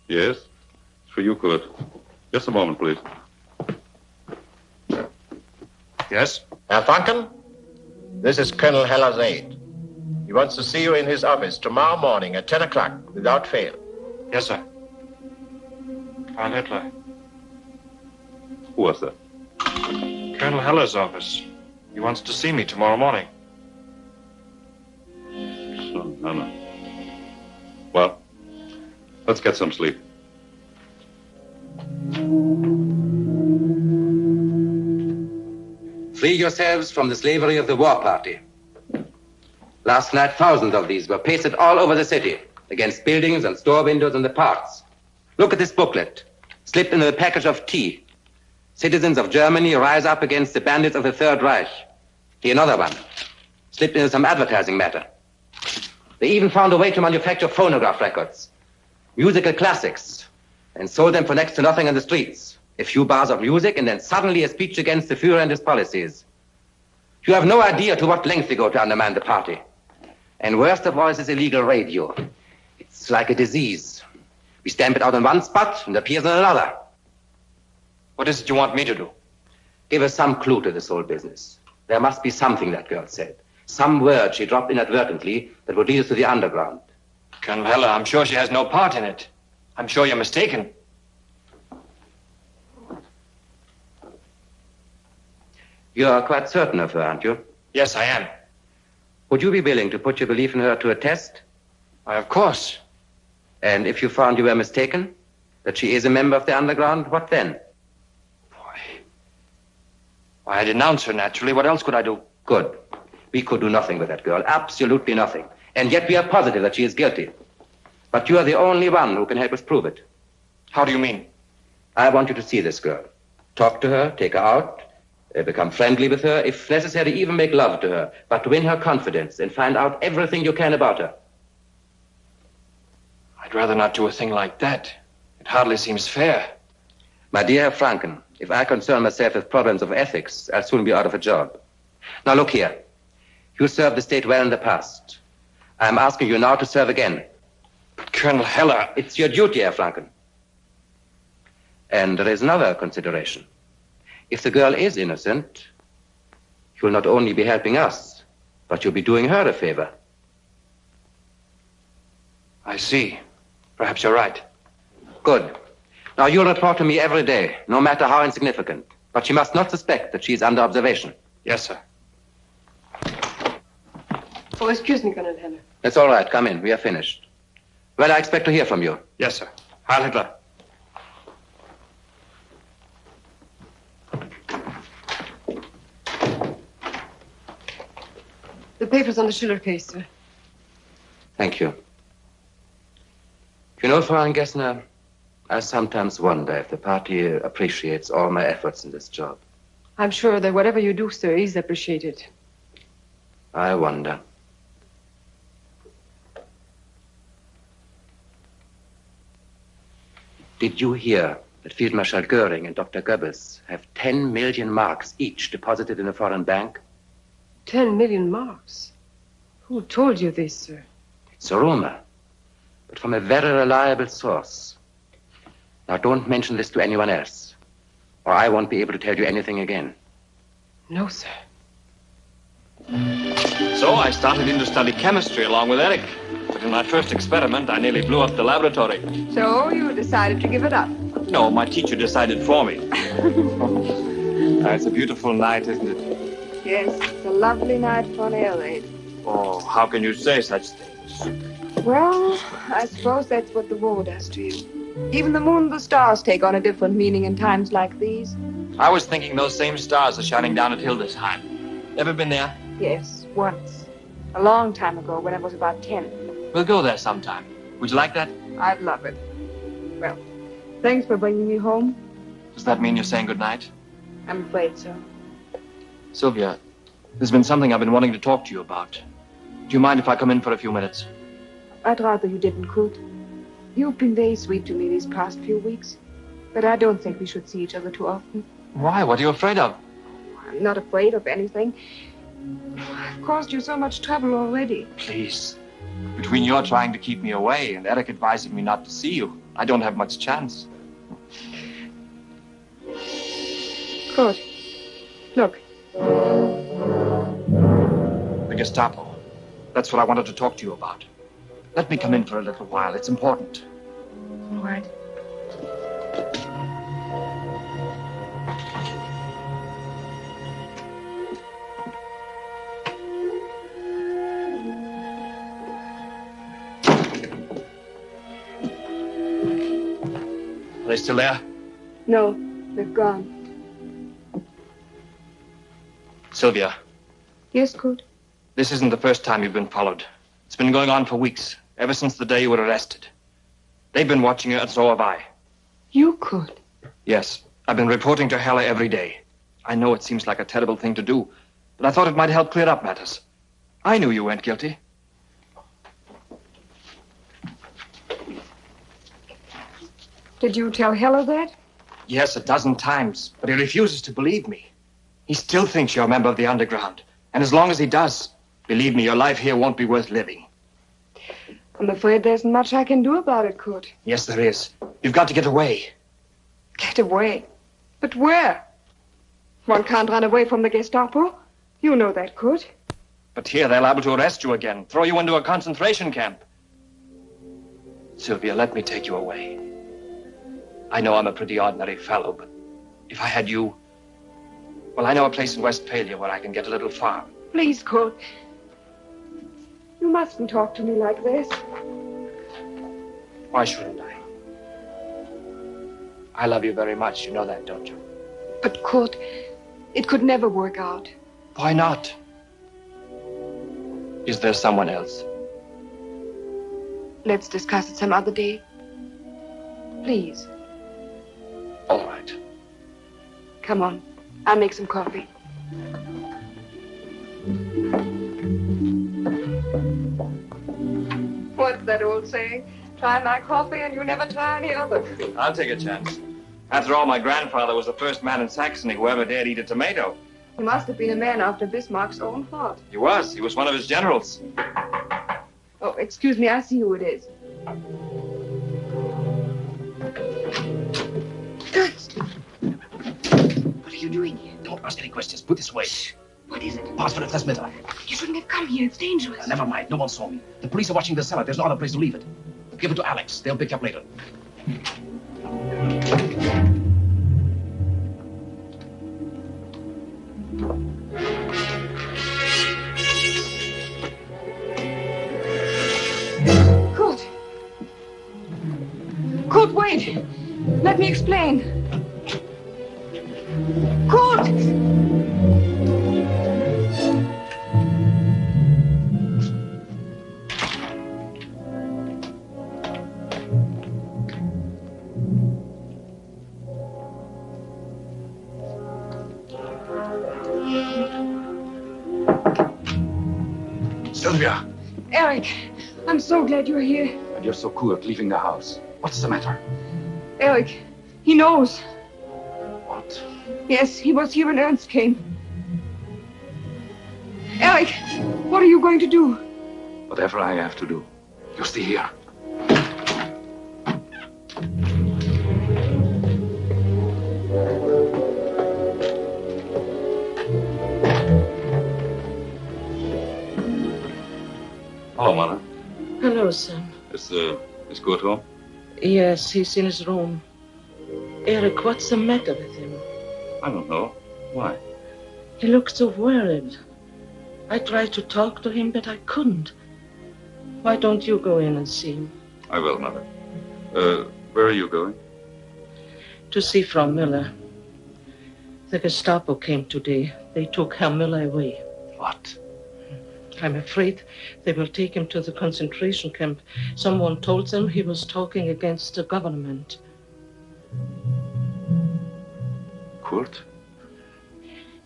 Yes? It's for you, Kurt. Just a moment, please. Yes? Herr Franken, this is Colonel Heller's aide. He wants to see you in his office tomorrow morning at 10 o'clock, without fail. Yes, sir. Karl Hitler. Who was that? Colonel Heller's office. He wants to see me tomorrow morning. So, no, no. Well, let's get some sleep. Free yourselves from the slavery of the war party. Last night, thousands of these were pasted all over the city against buildings and store windows and the parks. Look at this booklet, slipped into a package of tea. Citizens of Germany rise up against the bandits of the Third Reich. Here, another one, slipped into some advertising matter. They even found a way to manufacture phonograph records, musical classics, and sold them for next to nothing in the streets. A few bars of music, and then suddenly a speech against the Fuhrer and his policies. You have no idea to what lengths they go to undermine the party. And worst of all is this illegal radio. It's like a disease. We stamp it out in one spot and appears in another. What is it you want me to do? Give us some clue to this whole business. There must be something that girl said. Some word she dropped inadvertently that would lead us to the underground. Colonel Heller, I'm sure she has no part in it. I'm sure you're mistaken. You're quite certain of her, aren't you? Yes, I am. Would you be willing to put your belief in her to a test? Why, of course. And if you found you were mistaken, that she is a member of the underground, what then? Why, I denounce her naturally. What else could I do? Good. We could do nothing with that girl, absolutely nothing. And yet we are positive that she is guilty. But you are the only one who can help us prove it. How do you mean? I want you to see this girl. Talk to her, take her out, uh, become friendly with her, if necessary, even make love to her, but win her confidence and find out everything you can about her. I'd rather not do a thing like that. It hardly seems fair. My dear Franken, If I concern myself with problems of ethics, I'll soon be out of a job. Now look here. You served the state well in the past. I'm asking you now to serve again. Colonel Heller. It's your duty, Herr Franken. And there is another consideration. If the girl is innocent, you'll not only be helping us, but you'll be doing her a favor. I see. Perhaps you're right. Good. Now you'll report to me every day, no matter how insignificant. But she must not suspect that she's under observation. Yes, sir. Oh, excuse me, Colonel Heller. That's all right. Come in. We are finished. Well, I expect to hear from you. Yes, sir. Heil Hitler. The papers on the Schiller case, sir. Thank you. You know, Frau Gessner, I sometimes wonder if the party appreciates all my efforts in this job. I'm sure that whatever you do, sir, is appreciated. I wonder. Did you hear that Field Marshal Goering and Dr. Goebbels have 10 million marks each deposited in a foreign bank? Ten million marks. Who told you this, sir? It's a rumor, but from a very reliable source. Now, don't mention this to anyone else, or I won't be able to tell you anything again. No, sir. So I started in to study chemistry along with Eric. But in my first experiment, I nearly blew up the laboratory. So you decided to give it up. No, my teacher decided for me. It's a beautiful night, isn't it? Yes, it's a lovely night for an air raid. Oh, how can you say such things? Well, I suppose that's what the war does to you. Even the moon and the stars take on a different meaning in times like these. I was thinking those same stars are shining down at Hildesheim. Ever been there? Yes, once. A long time ago, when I was about ten. We'll go there sometime. Would you like that? I'd love it. Well, thanks for bringing me home. Does that mean you're saying goodnight? I'm afraid so. Sylvia, there's been something I've been wanting to talk to you about. Do you mind if I come in for a few minutes? I'd rather you didn't, Kurt. You've been very sweet to me these past few weeks. But I don't think we should see each other too often. Why? What are you afraid of? I'm not afraid of anything. I've caused you so much trouble already. Please. Between your trying to keep me away and Eric advising me not to see you, I don't have much chance. Kurt, look. The Gestapo. That's what I wanted to talk to you about. Let me come in for a little while. It's important. All right. Are they still there? No, they've gone. Sylvia, Yes, Kurt? this isn't the first time you've been followed. It's been going on for weeks, ever since the day you were arrested. They've been watching you, and so have I. You could. Yes, I've been reporting to Heller every day. I know it seems like a terrible thing to do, but I thought it might help clear up matters. I knew you weren't guilty. Did you tell Heller that? Yes, a dozen times, but he refuses to believe me. He still thinks you're a member of the underground. And as long as he does, believe me, your life here won't be worth living. I'm afraid there isn't much I can do about it, Kurt. Yes, there is. You've got to get away. Get away. But where? One can't run away from the Gestapo. You know that, Kurt. But here they're liable to arrest you again, throw you into a concentration camp. Sylvia, let me take you away. I know I'm a pretty ordinary fellow, but if I had you, well, I know a place in Westphalia where I can get a little farm. Please, Kurt. You mustn't talk to me like this. Why shouldn't I? I love you very much. You know that, don't you? But, Kurt, it could never work out. Why not? Is there someone else? Let's discuss it some other day. Please. All right. Come on. I'll make some coffee. What's that old saying? Try my coffee and you never try any other. I'll take a chance. After all, my grandfather was the first man in Saxony who ever dared eat a tomato. He must have been a man after Bismarck's own heart. He was. He was one of his generals. Oh, excuse me, I see who it is. What are you doing here? Don't ask any questions. Put this way. What is it? Pass for the transmitter. You shouldn't have come here. It's dangerous. Never mind. No one saw me. The police are watching the cellar. There's no other place to leave it. Give it to Alex. They'll pick you up later. Kurt. Kurt, wait. Let me explain. Kurt! Eric, I'm so glad you're here. and you're so cool at leaving the house. What's the matter? Eric, he knows. What? Yes, he was here when Ernst came. Eric, what are you going to do? Whatever I have to do. You stay here. Hello, Mother. Hello, son. Is, uh, is Kurt home? Yes, he's in his room. Eric, what's the matter with him? I don't know. Why? He looks so worried. I tried to talk to him, but I couldn't. Why don't you go in and see him? I will, Mother. Uh, where are you going? To see Frau Miller. The Gestapo came today. They took Herr Miller away. What? I'm afraid they will take him to the concentration camp. Someone told them he was talking against the government. Kurt?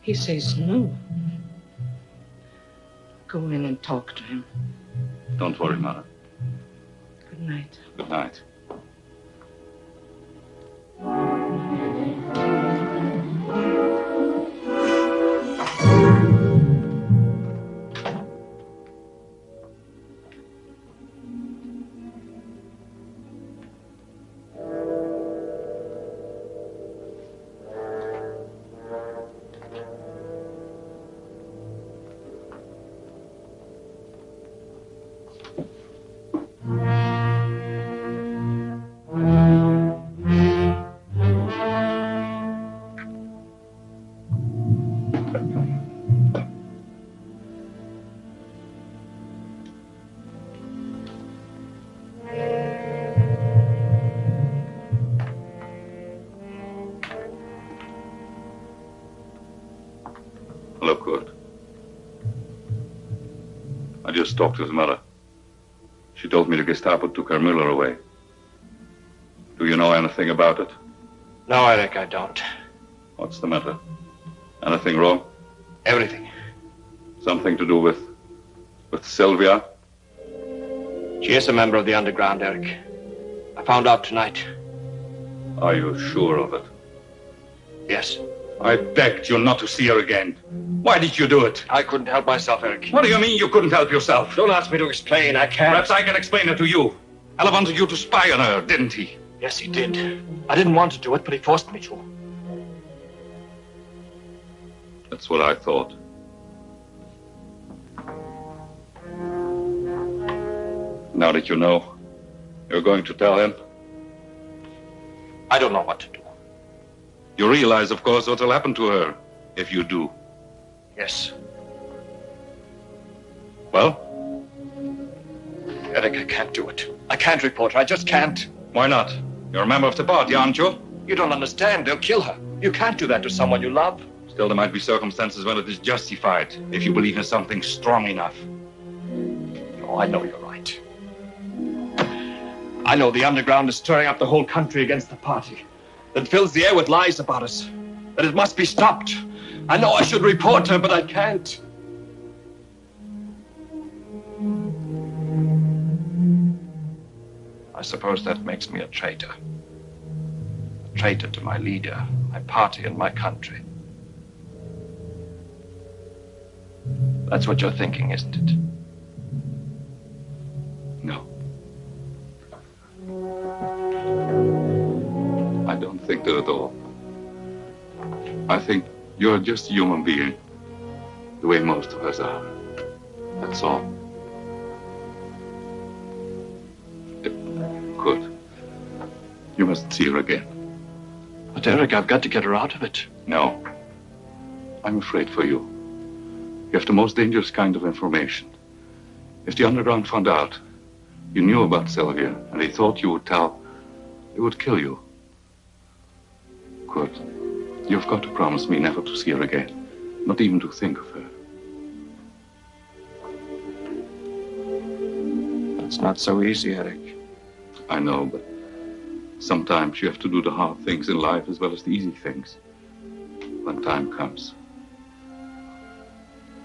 He says no. Go in and talk to him. Don't worry, Mother. Good night. Good night. Just talked to his mother. She told me the Gestapo took Herr Müller away. Do you know anything about it? No, Eric, I don't. What's the matter? Anything wrong? Everything. Something to do with... with Sylvia? She is a member of the underground, Eric. I found out tonight. Are you sure of it? Yes. I begged you not to see her again. Why did you do it? I couldn't help myself, Eric. What do you mean you couldn't help yourself? Don't ask me to explain. I can't. Perhaps I can explain it to you. Heller wanted you to spy on her, didn't he? Yes, he did. I didn't want to do it, but he forced me to. That's what I thought. Now that you know, you're going to tell him? I don't know what to do. You realize, of course, what will happen to her if you do. Yes. Well? Eric, I can't do it. I can't report her. I just can't. Why not? You're a member of the party, aren't you? You don't understand. They'll kill her. You can't do that to someone you love. Still, there might be circumstances when it is justified if you believe in something strong enough. Oh, I know you're right. I know the underground is stirring up the whole country against the party. That fills the air with lies about us. That it must be stopped. I know I should report her, but I can't. I suppose that makes me a traitor. A traitor to my leader, my party, and my country. That's what you're thinking, isn't it? You're just a human being, the way most of us are. That's all. Good. You must see her again. But Eric, I've got to get her out of it. No. I'm afraid for you. You have the most dangerous kind of information. If the underground found out you knew about Sylvia and they thought you would tell, they would kill you. Good. You've got to promise me never to see her again, not even to think of her. It's not so easy, Eric. I know, but sometimes you have to do the hard things in life as well as the easy things. When time comes.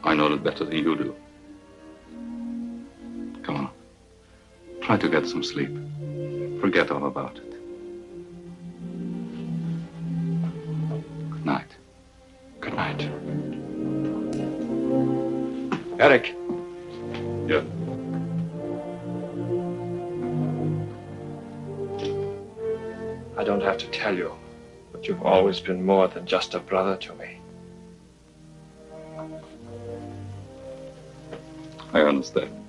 I know that better than you do. Come on. Try to get some sleep. Forget all about it. Yeah. I don't have to tell you, but you've always been more than just a brother to me. I understand.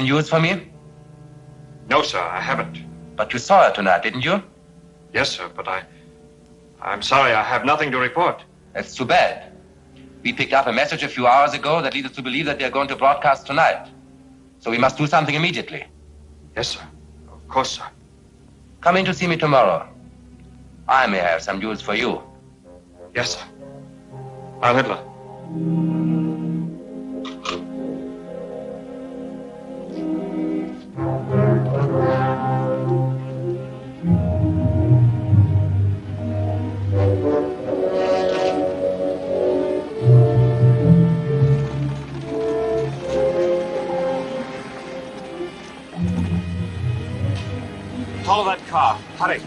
Any news for me? No, sir, I haven't. But you saw her tonight, didn't you? Yes, sir, but I. I'm sorry, I have nothing to report. That's too bad. We picked up a message a few hours ago that leads us to believe that they're going to broadcast tonight. So we must do something immediately. Yes, sir. Of course, sir. Come in to see me tomorrow. I may have some news for you. Yes, sir. Heil Hitler. Hurry.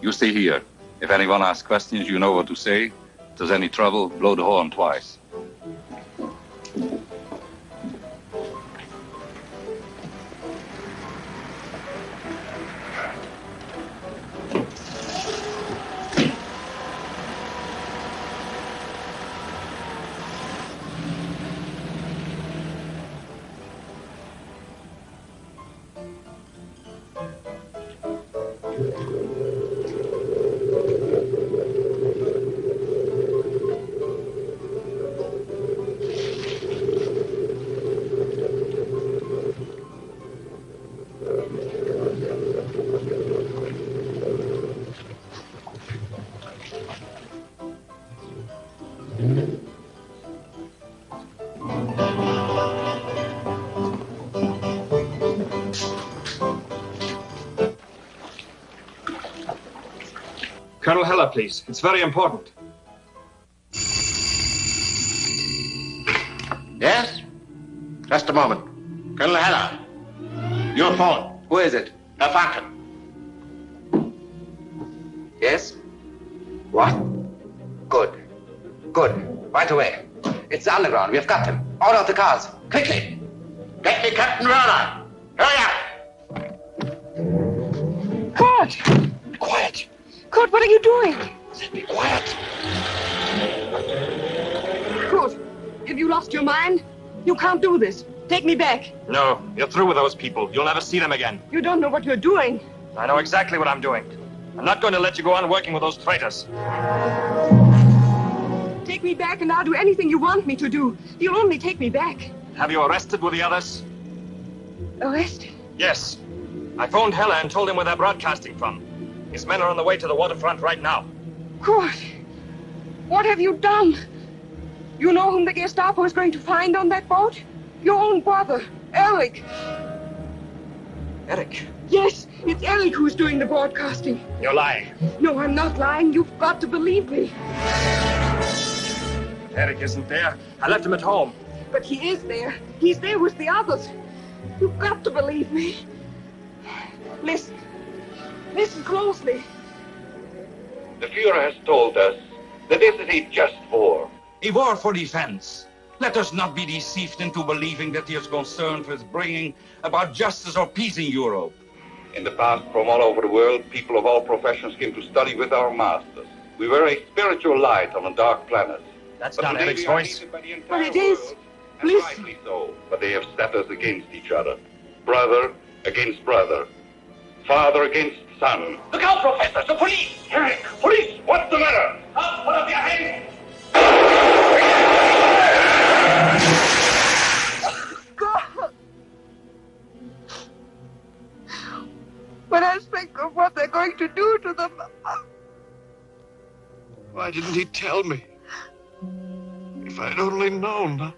You stay here. If anyone asks questions, you know what to say. If there's any trouble, blow the horn twice. Please. It's very important. Yes? Just a moment. Colonel Heller. Your phone. Who is it? Herr Franken. Yes? What? Good. Good. Right away. It's the underground. We've got him. Out of the cars. Quickly. Get me Captain Werner. Do this. Take me back. No, you're through with those people. You'll never see them again. You don't know what you're doing. I know exactly what I'm doing. I'm not going to let you go on working with those traitors. Take me back and I'll do anything you want me to do. You'll only take me back. Have you arrested with the others? Arrested? Yes. I phoned Heller and told him where they're broadcasting from. His men are on the way to the waterfront right now. Kurt, what have you done? You know whom the Gestapo is going to find on that boat? Your own brother, Eric. Eric, Yes, it's Eric who's doing the broadcasting. you're lying. No, I'm not lying. You've got to believe me. Eric isn't there. I left him at home. But he is there. He's there with the others. You've got to believe me. Listen. Listen closely. The Fuhrer has told us that this is a just war. A war for defense. Let us not be deceived into believing that he is concerned with bringing about justice or peace in Europe. In the past, from all over the world, people of all professions came to study with our masters. We were a spiritual light on a dark planet. That's But not today Eric's we are voice. hated by the entire But it is. world, and Listen. rightly so. But they have set us against each other. Brother against brother. Father against son. Look out, Professor! The police! Eric, police, what's the matter? Up, put up your hands! When I think of what they're going to do to them, Why didn't he tell me? If I'd only known.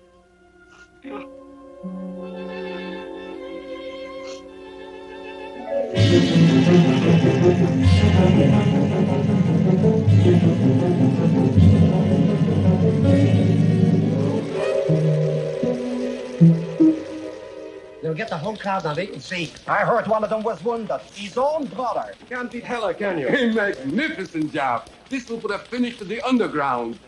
They'll get the whole crowd now. They can see. I heard one of them was wounded. His own brother. Can't beat Heller, can you? A magnificent job. This will put a finish to the underground.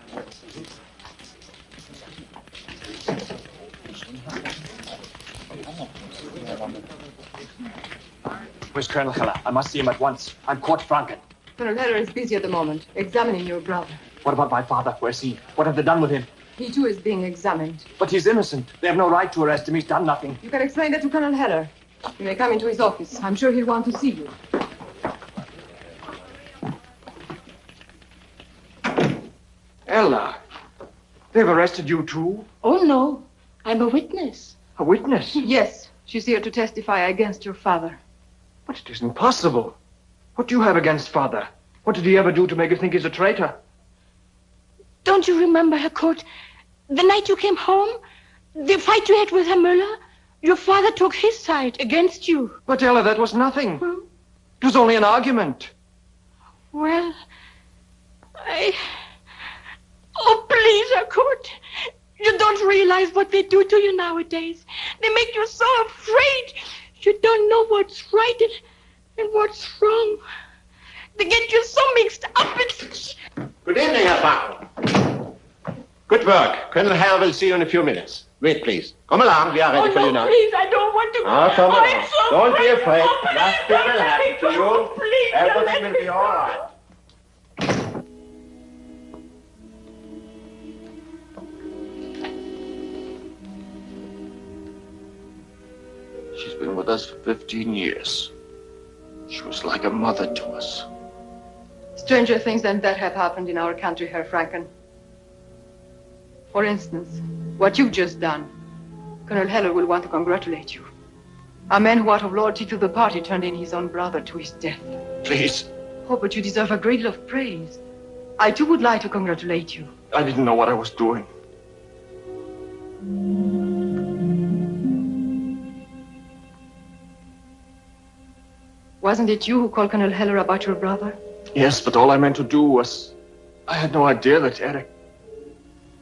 Where's Colonel Heller? I must see him at once. I'm Kurt Franken. Colonel Heller is busy at the moment, examining your brother. What about my father? Where's he? What have they done with him? He too is being examined. But he's innocent. They have no right to arrest him. He's done nothing. You can explain that to Colonel Heller. You may come into his office. I'm sure he'll want to see you. Ella, they've arrested you too? Oh, no. I'm a witness. A witness? Yes, she's here to testify against your father. But it isn't possible. What do you have against father? What did he ever do to make you think he's a traitor? Don't you remember, Herr Kurt? The night you came home? The fight you had with Herr Müller? Your father took his side against you. But Ella, that was nothing. Hmm? It was only an argument. Well, I. Oh, please, Herr Kurt. You don't realize what they do to you nowadays. They make you so afraid. You don't know what's right and, and what's wrong. They get you so mixed up. It's. Good evening, Herr Franken. Good work. Colonel Heller will see you in a few minutes. Wait, please. Come along. We are ready oh, for no, you now. please, I don't want to go. Ah, come oh, along. I'm so Don't be afraid. afraid. Oh, please, Nothing don't will let happen me to you. Please, Everything will be all right. She's been with us for 15 years. She was like a mother to us. Stranger things than that have happened in our country, Herr Franken. For instance, what you've just done. Colonel Heller will want to congratulate you. A man who, out of loyalty to the party, turned in his own brother to his death. Please. Oh, but you deserve a great deal of praise. I too would like to congratulate you. I didn't know what I was doing. Wasn't it you who called Colonel Heller about your brother? Yes, but all I meant to do was. I had no idea that Eric.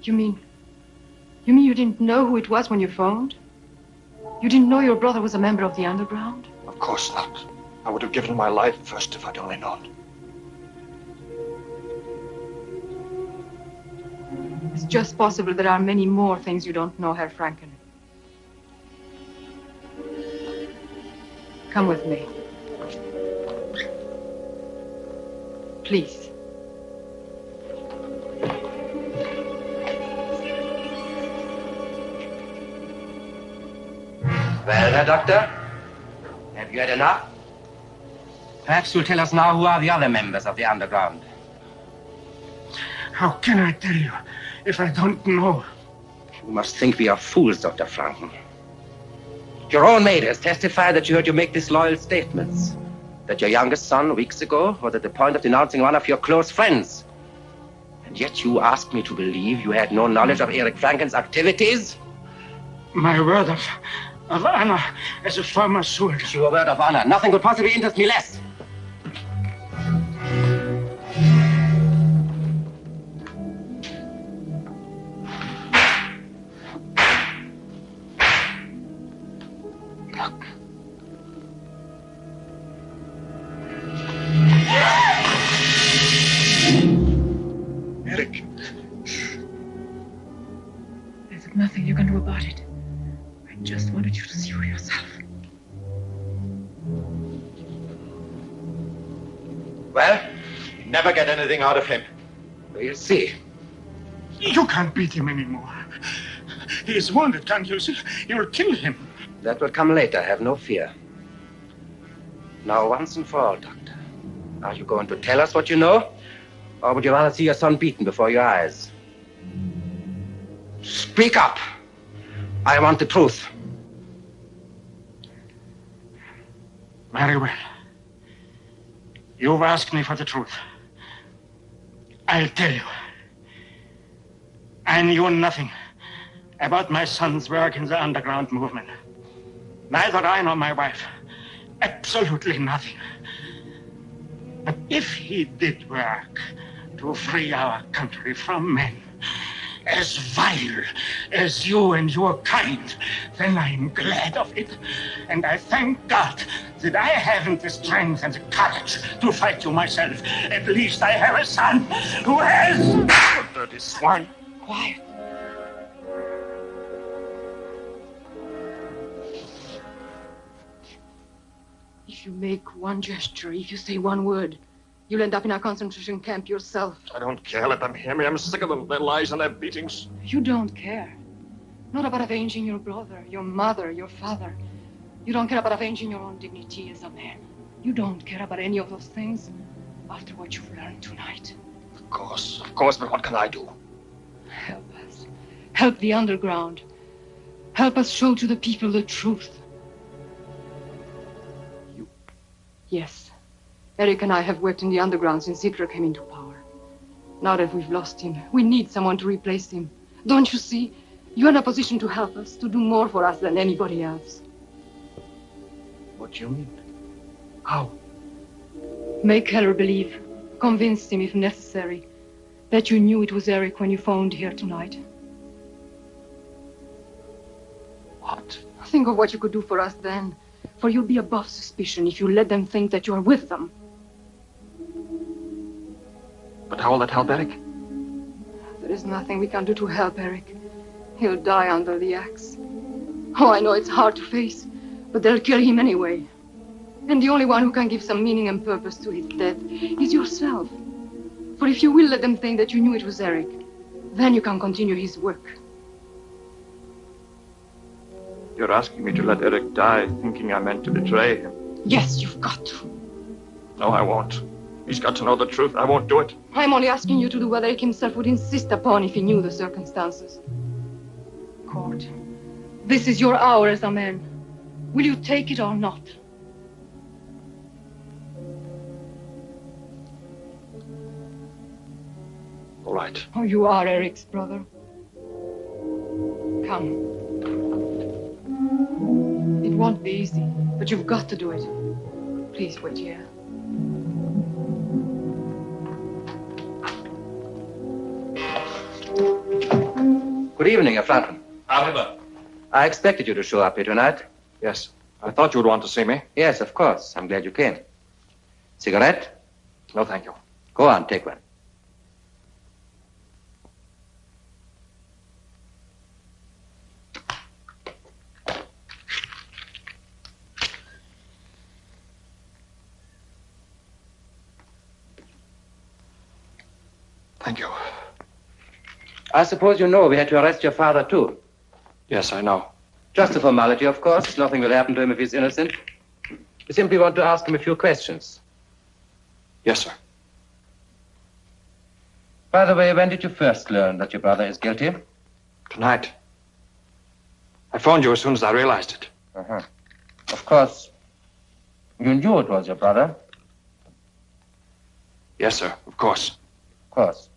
You mean. You mean you didn't know who it was when you phoned? You didn't know your brother was a member of the underground? Of course not. I would have given my life first if I'd only known. It's just possible there are many more things you don't know, Herr Franken. Come with me. Please. Well, Herr Doctor, have you had enough? Perhaps you'll tell us now who are the other members of the underground. How can I tell you if I don't know? You must think we are fools, Dr. Franken. Your own maid has testified that you heard you make disloyal statements. That your youngest son, weeks ago, was at the point of denouncing one of your close friends. And yet you ask me to believe you had no knowledge of Eric Franken's activities? My word of, of honor as a former soldier. Your word of honor. Nothing could possibly interest me less. Out of him. We'll see. You can't beat him anymore. He is wounded, can't you see? You'll kill him. That will come later, have no fear. Now, once and for all, Doctor, are you going to tell us what you know? Or would you rather see your son beaten before your eyes? Speak up! I want the truth. Very well. You've asked me for the truth. I'll tell you. I knew nothing about my son's work in the underground movement. Neither I nor my wife. Absolutely nothing. But if he did work to free our country from men as vile as you and your kind, then I'm glad of it. And I thank God that I haven't the strength and the courage to fight you myself. At least I have a son who has. Dirty swine. Quiet. If you make one gesture, if you say one word, you'll end up in a concentration camp yourself. I don't care. Let them hear me. I'm sick of them, their lies and their beatings. You don't care. Not about avenging your brother, your mother, your father. You don't care about avenging your own dignity as a man. You don't care about any of those things after what you've learned tonight. Of course, of course, but what can I do? Help us. Help the underground. Help us show to the people the truth. You? Yes. Eric and I have worked in the underground since Hitler came into power. Now that we've lost him, we need someone to replace him. Don't you see? You're in a position to help us, to do more for us than anybody else. What do you mean? How? Make Heller believe, convince him if necessary, that you knew it was Eric when you phoned here tonight. What? Think of what you could do for us then. For you'll be above suspicion if you let them think that you are with them. But how will that help Eric? There is nothing we can do to help Eric. He'll die under the axe. Oh, I know it's hard to face, but they'll kill him anyway. And the only one who can give some meaning and purpose to his death is yourself. For if you will let them think that you knew it was Eric, then you can continue his work. You're asking me to let Eric die, thinking I meant to betray him. Yes, you've got to. No, I won't. He's got to know the truth. I won't do it. I'm only asking you to do what Eric himself would insist upon if he knew the circumstances. Kurt, this is your hour as a man. Will you take it or not? All right. Oh, you are Eric's brother. Come. It won't be easy, but you've got to do it. Please wait here. Good evening, Herr Franken. Arriba. I expected you to show up here tonight. Yes. I thought you would want to see me. Yes, of course. I'm glad you came. Cigarette? No, thank you. Go on, take one. Thank you. I suppose you know we had to arrest your father, too. Yes, I know. Just a formality, of course. Nothing will happen to him if he's innocent. We simply want to ask him a few questions. Yes, sir. By the way, when did you first learn that your brother is guilty? Tonight. I phoned you as soon as I realized it. Uh-huh. Of course, you knew it was your brother. Yes, sir, of course. Of course.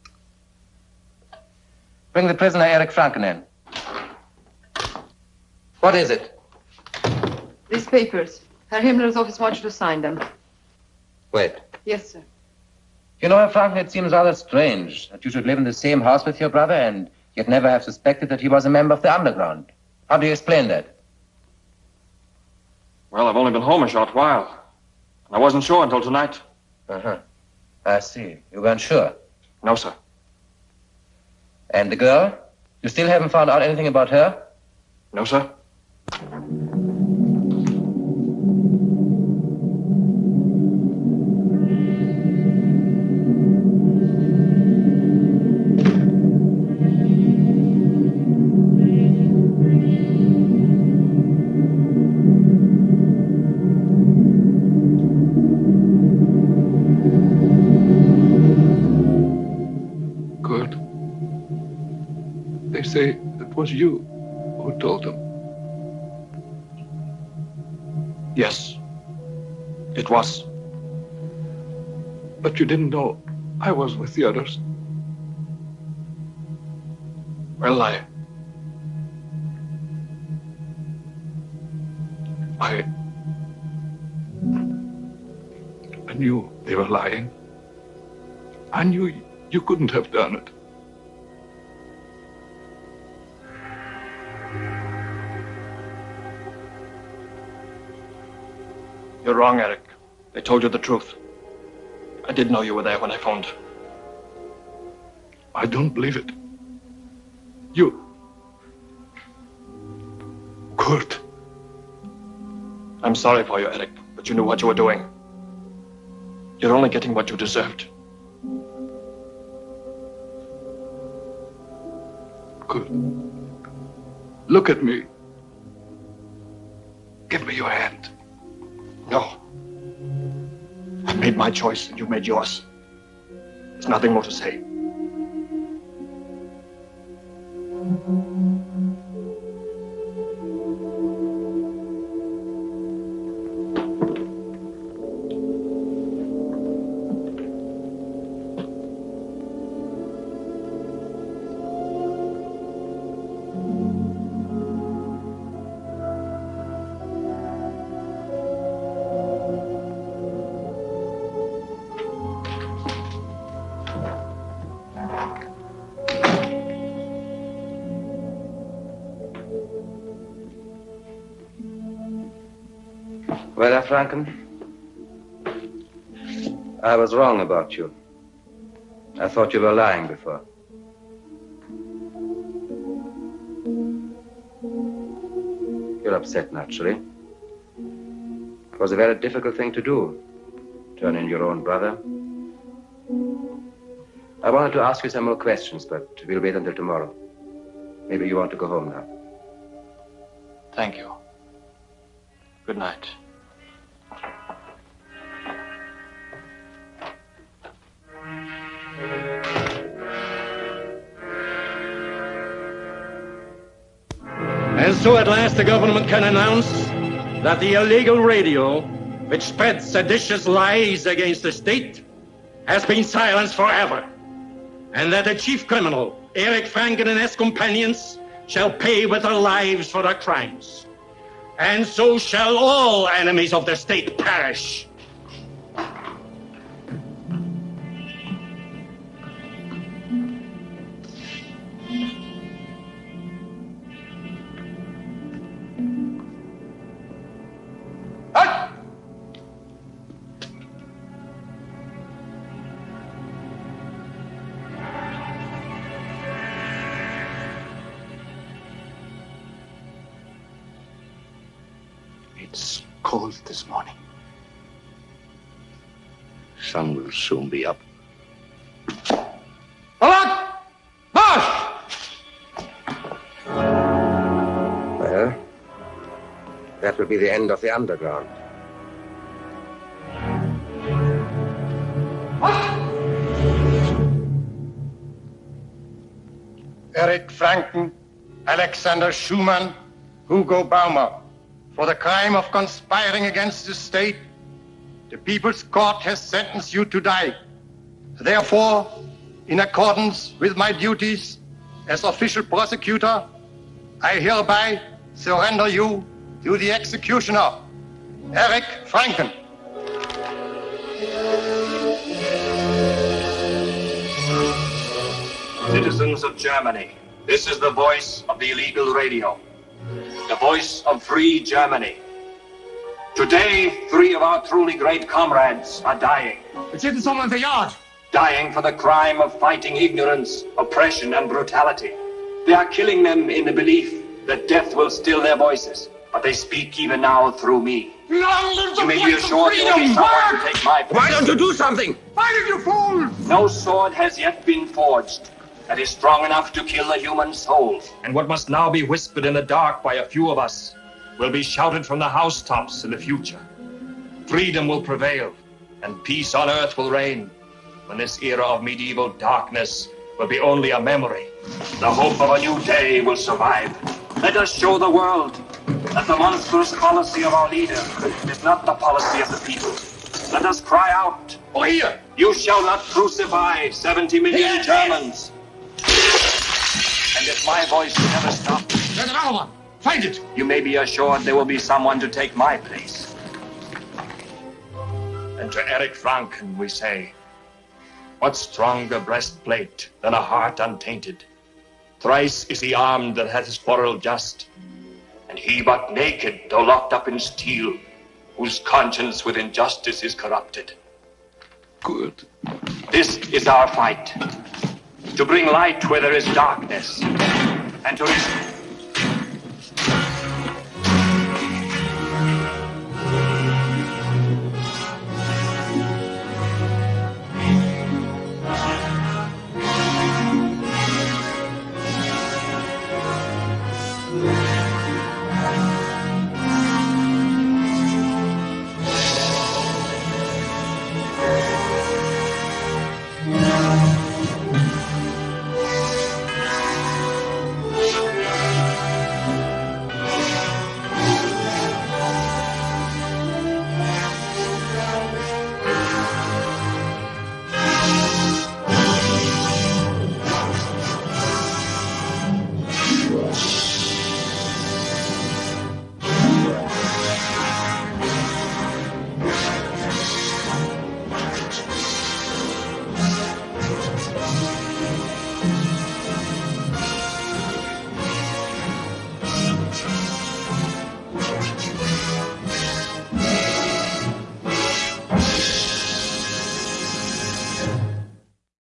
Bring the prisoner Eric Franken in. What is it? These papers. Herr Himmler's office wants you to sign them. Wait. Yes, sir. You know, Herr Franken, it seems rather strange that you should live in the same house with your brother and yet never have suspected that he was a member of the underground. How do you explain that? Well, I've only been home a short while. And I wasn't sure until tonight. Uh-huh. I see. You weren't sure? No, sir. And the girl? You still haven't found out anything about her? No, sir. Good. They say it was you Yes. It was. But you didn't know I was with the others. Well, I. I. I knew they were lying. I knew you couldn't have done it. You're wrong, Eric. They told you the truth. I did know you were there when I phoned. I don't believe it. You. Kurt. I'm sorry for you, Eric, but you knew what you were doing. You're only getting what you deserved. Kurt. Look at me. Give me your hand. No. I made my choice and you made yours. There's nothing more to say. Well, Herr Franken, I was wrong about you. I thought you were lying before. You're upset, naturally. It was a very difficult thing to do, turn in your own brother. I wanted to ask you some more questions, but we'll wait until tomorrow. Maybe you want to go home now. Thank you. So at last the government can announce that the illegal radio, which spreads seditious lies against the state, has been silenced forever. And that the chief criminal, Eric Franken and his companions, shall pay with their lives for their crimes. And so shall all enemies of the state perish. End of the underground. Eric Franken, Alexander Schumann, Hugo Baumer, for the crime of conspiring against the state, the People's Court has sentenced you to die. Therefore, in accordance with my duties as official prosecutor, I hereby surrender you to the executioner, Eric Franken. Citizens of Germany, this is the voice of the illegal radio. The voice of free Germany. Today, three of our truly great comrades are dying. It's in someone's yard. Dying for the crime of fighting ignorance, oppression, and brutality. They are killing them in the belief that death will still their voices. But they speak even now through me. Long live the You may be assured there will be freedom! someone to take my place. Why don't you do something? Why did you fool? No sword has yet been forged that is strong enough to kill the human soul. And what must now be whispered in the dark by a few of us will be shouted from the housetops in the future. Freedom will prevail, and peace on earth will reign, when this era of medieval darkness will be only a memory. The hope of a new day will survive. Let us show the world that the monstrous policy of our leader is not the policy of the people. Let us cry out, Oh, here! You shall not crucify 70 million Germans. And if my voice never stops, There's another one. Find it. you may be assured there will be someone to take my place. And to Eric Franken we say, what stronger breastplate than a heart untainted? Thrice is he armed that hath his quarrel just, and he but naked, though locked up in steel, whose conscience with injustice is corrupted. Good. This is our fight. To bring light where there is darkness, and to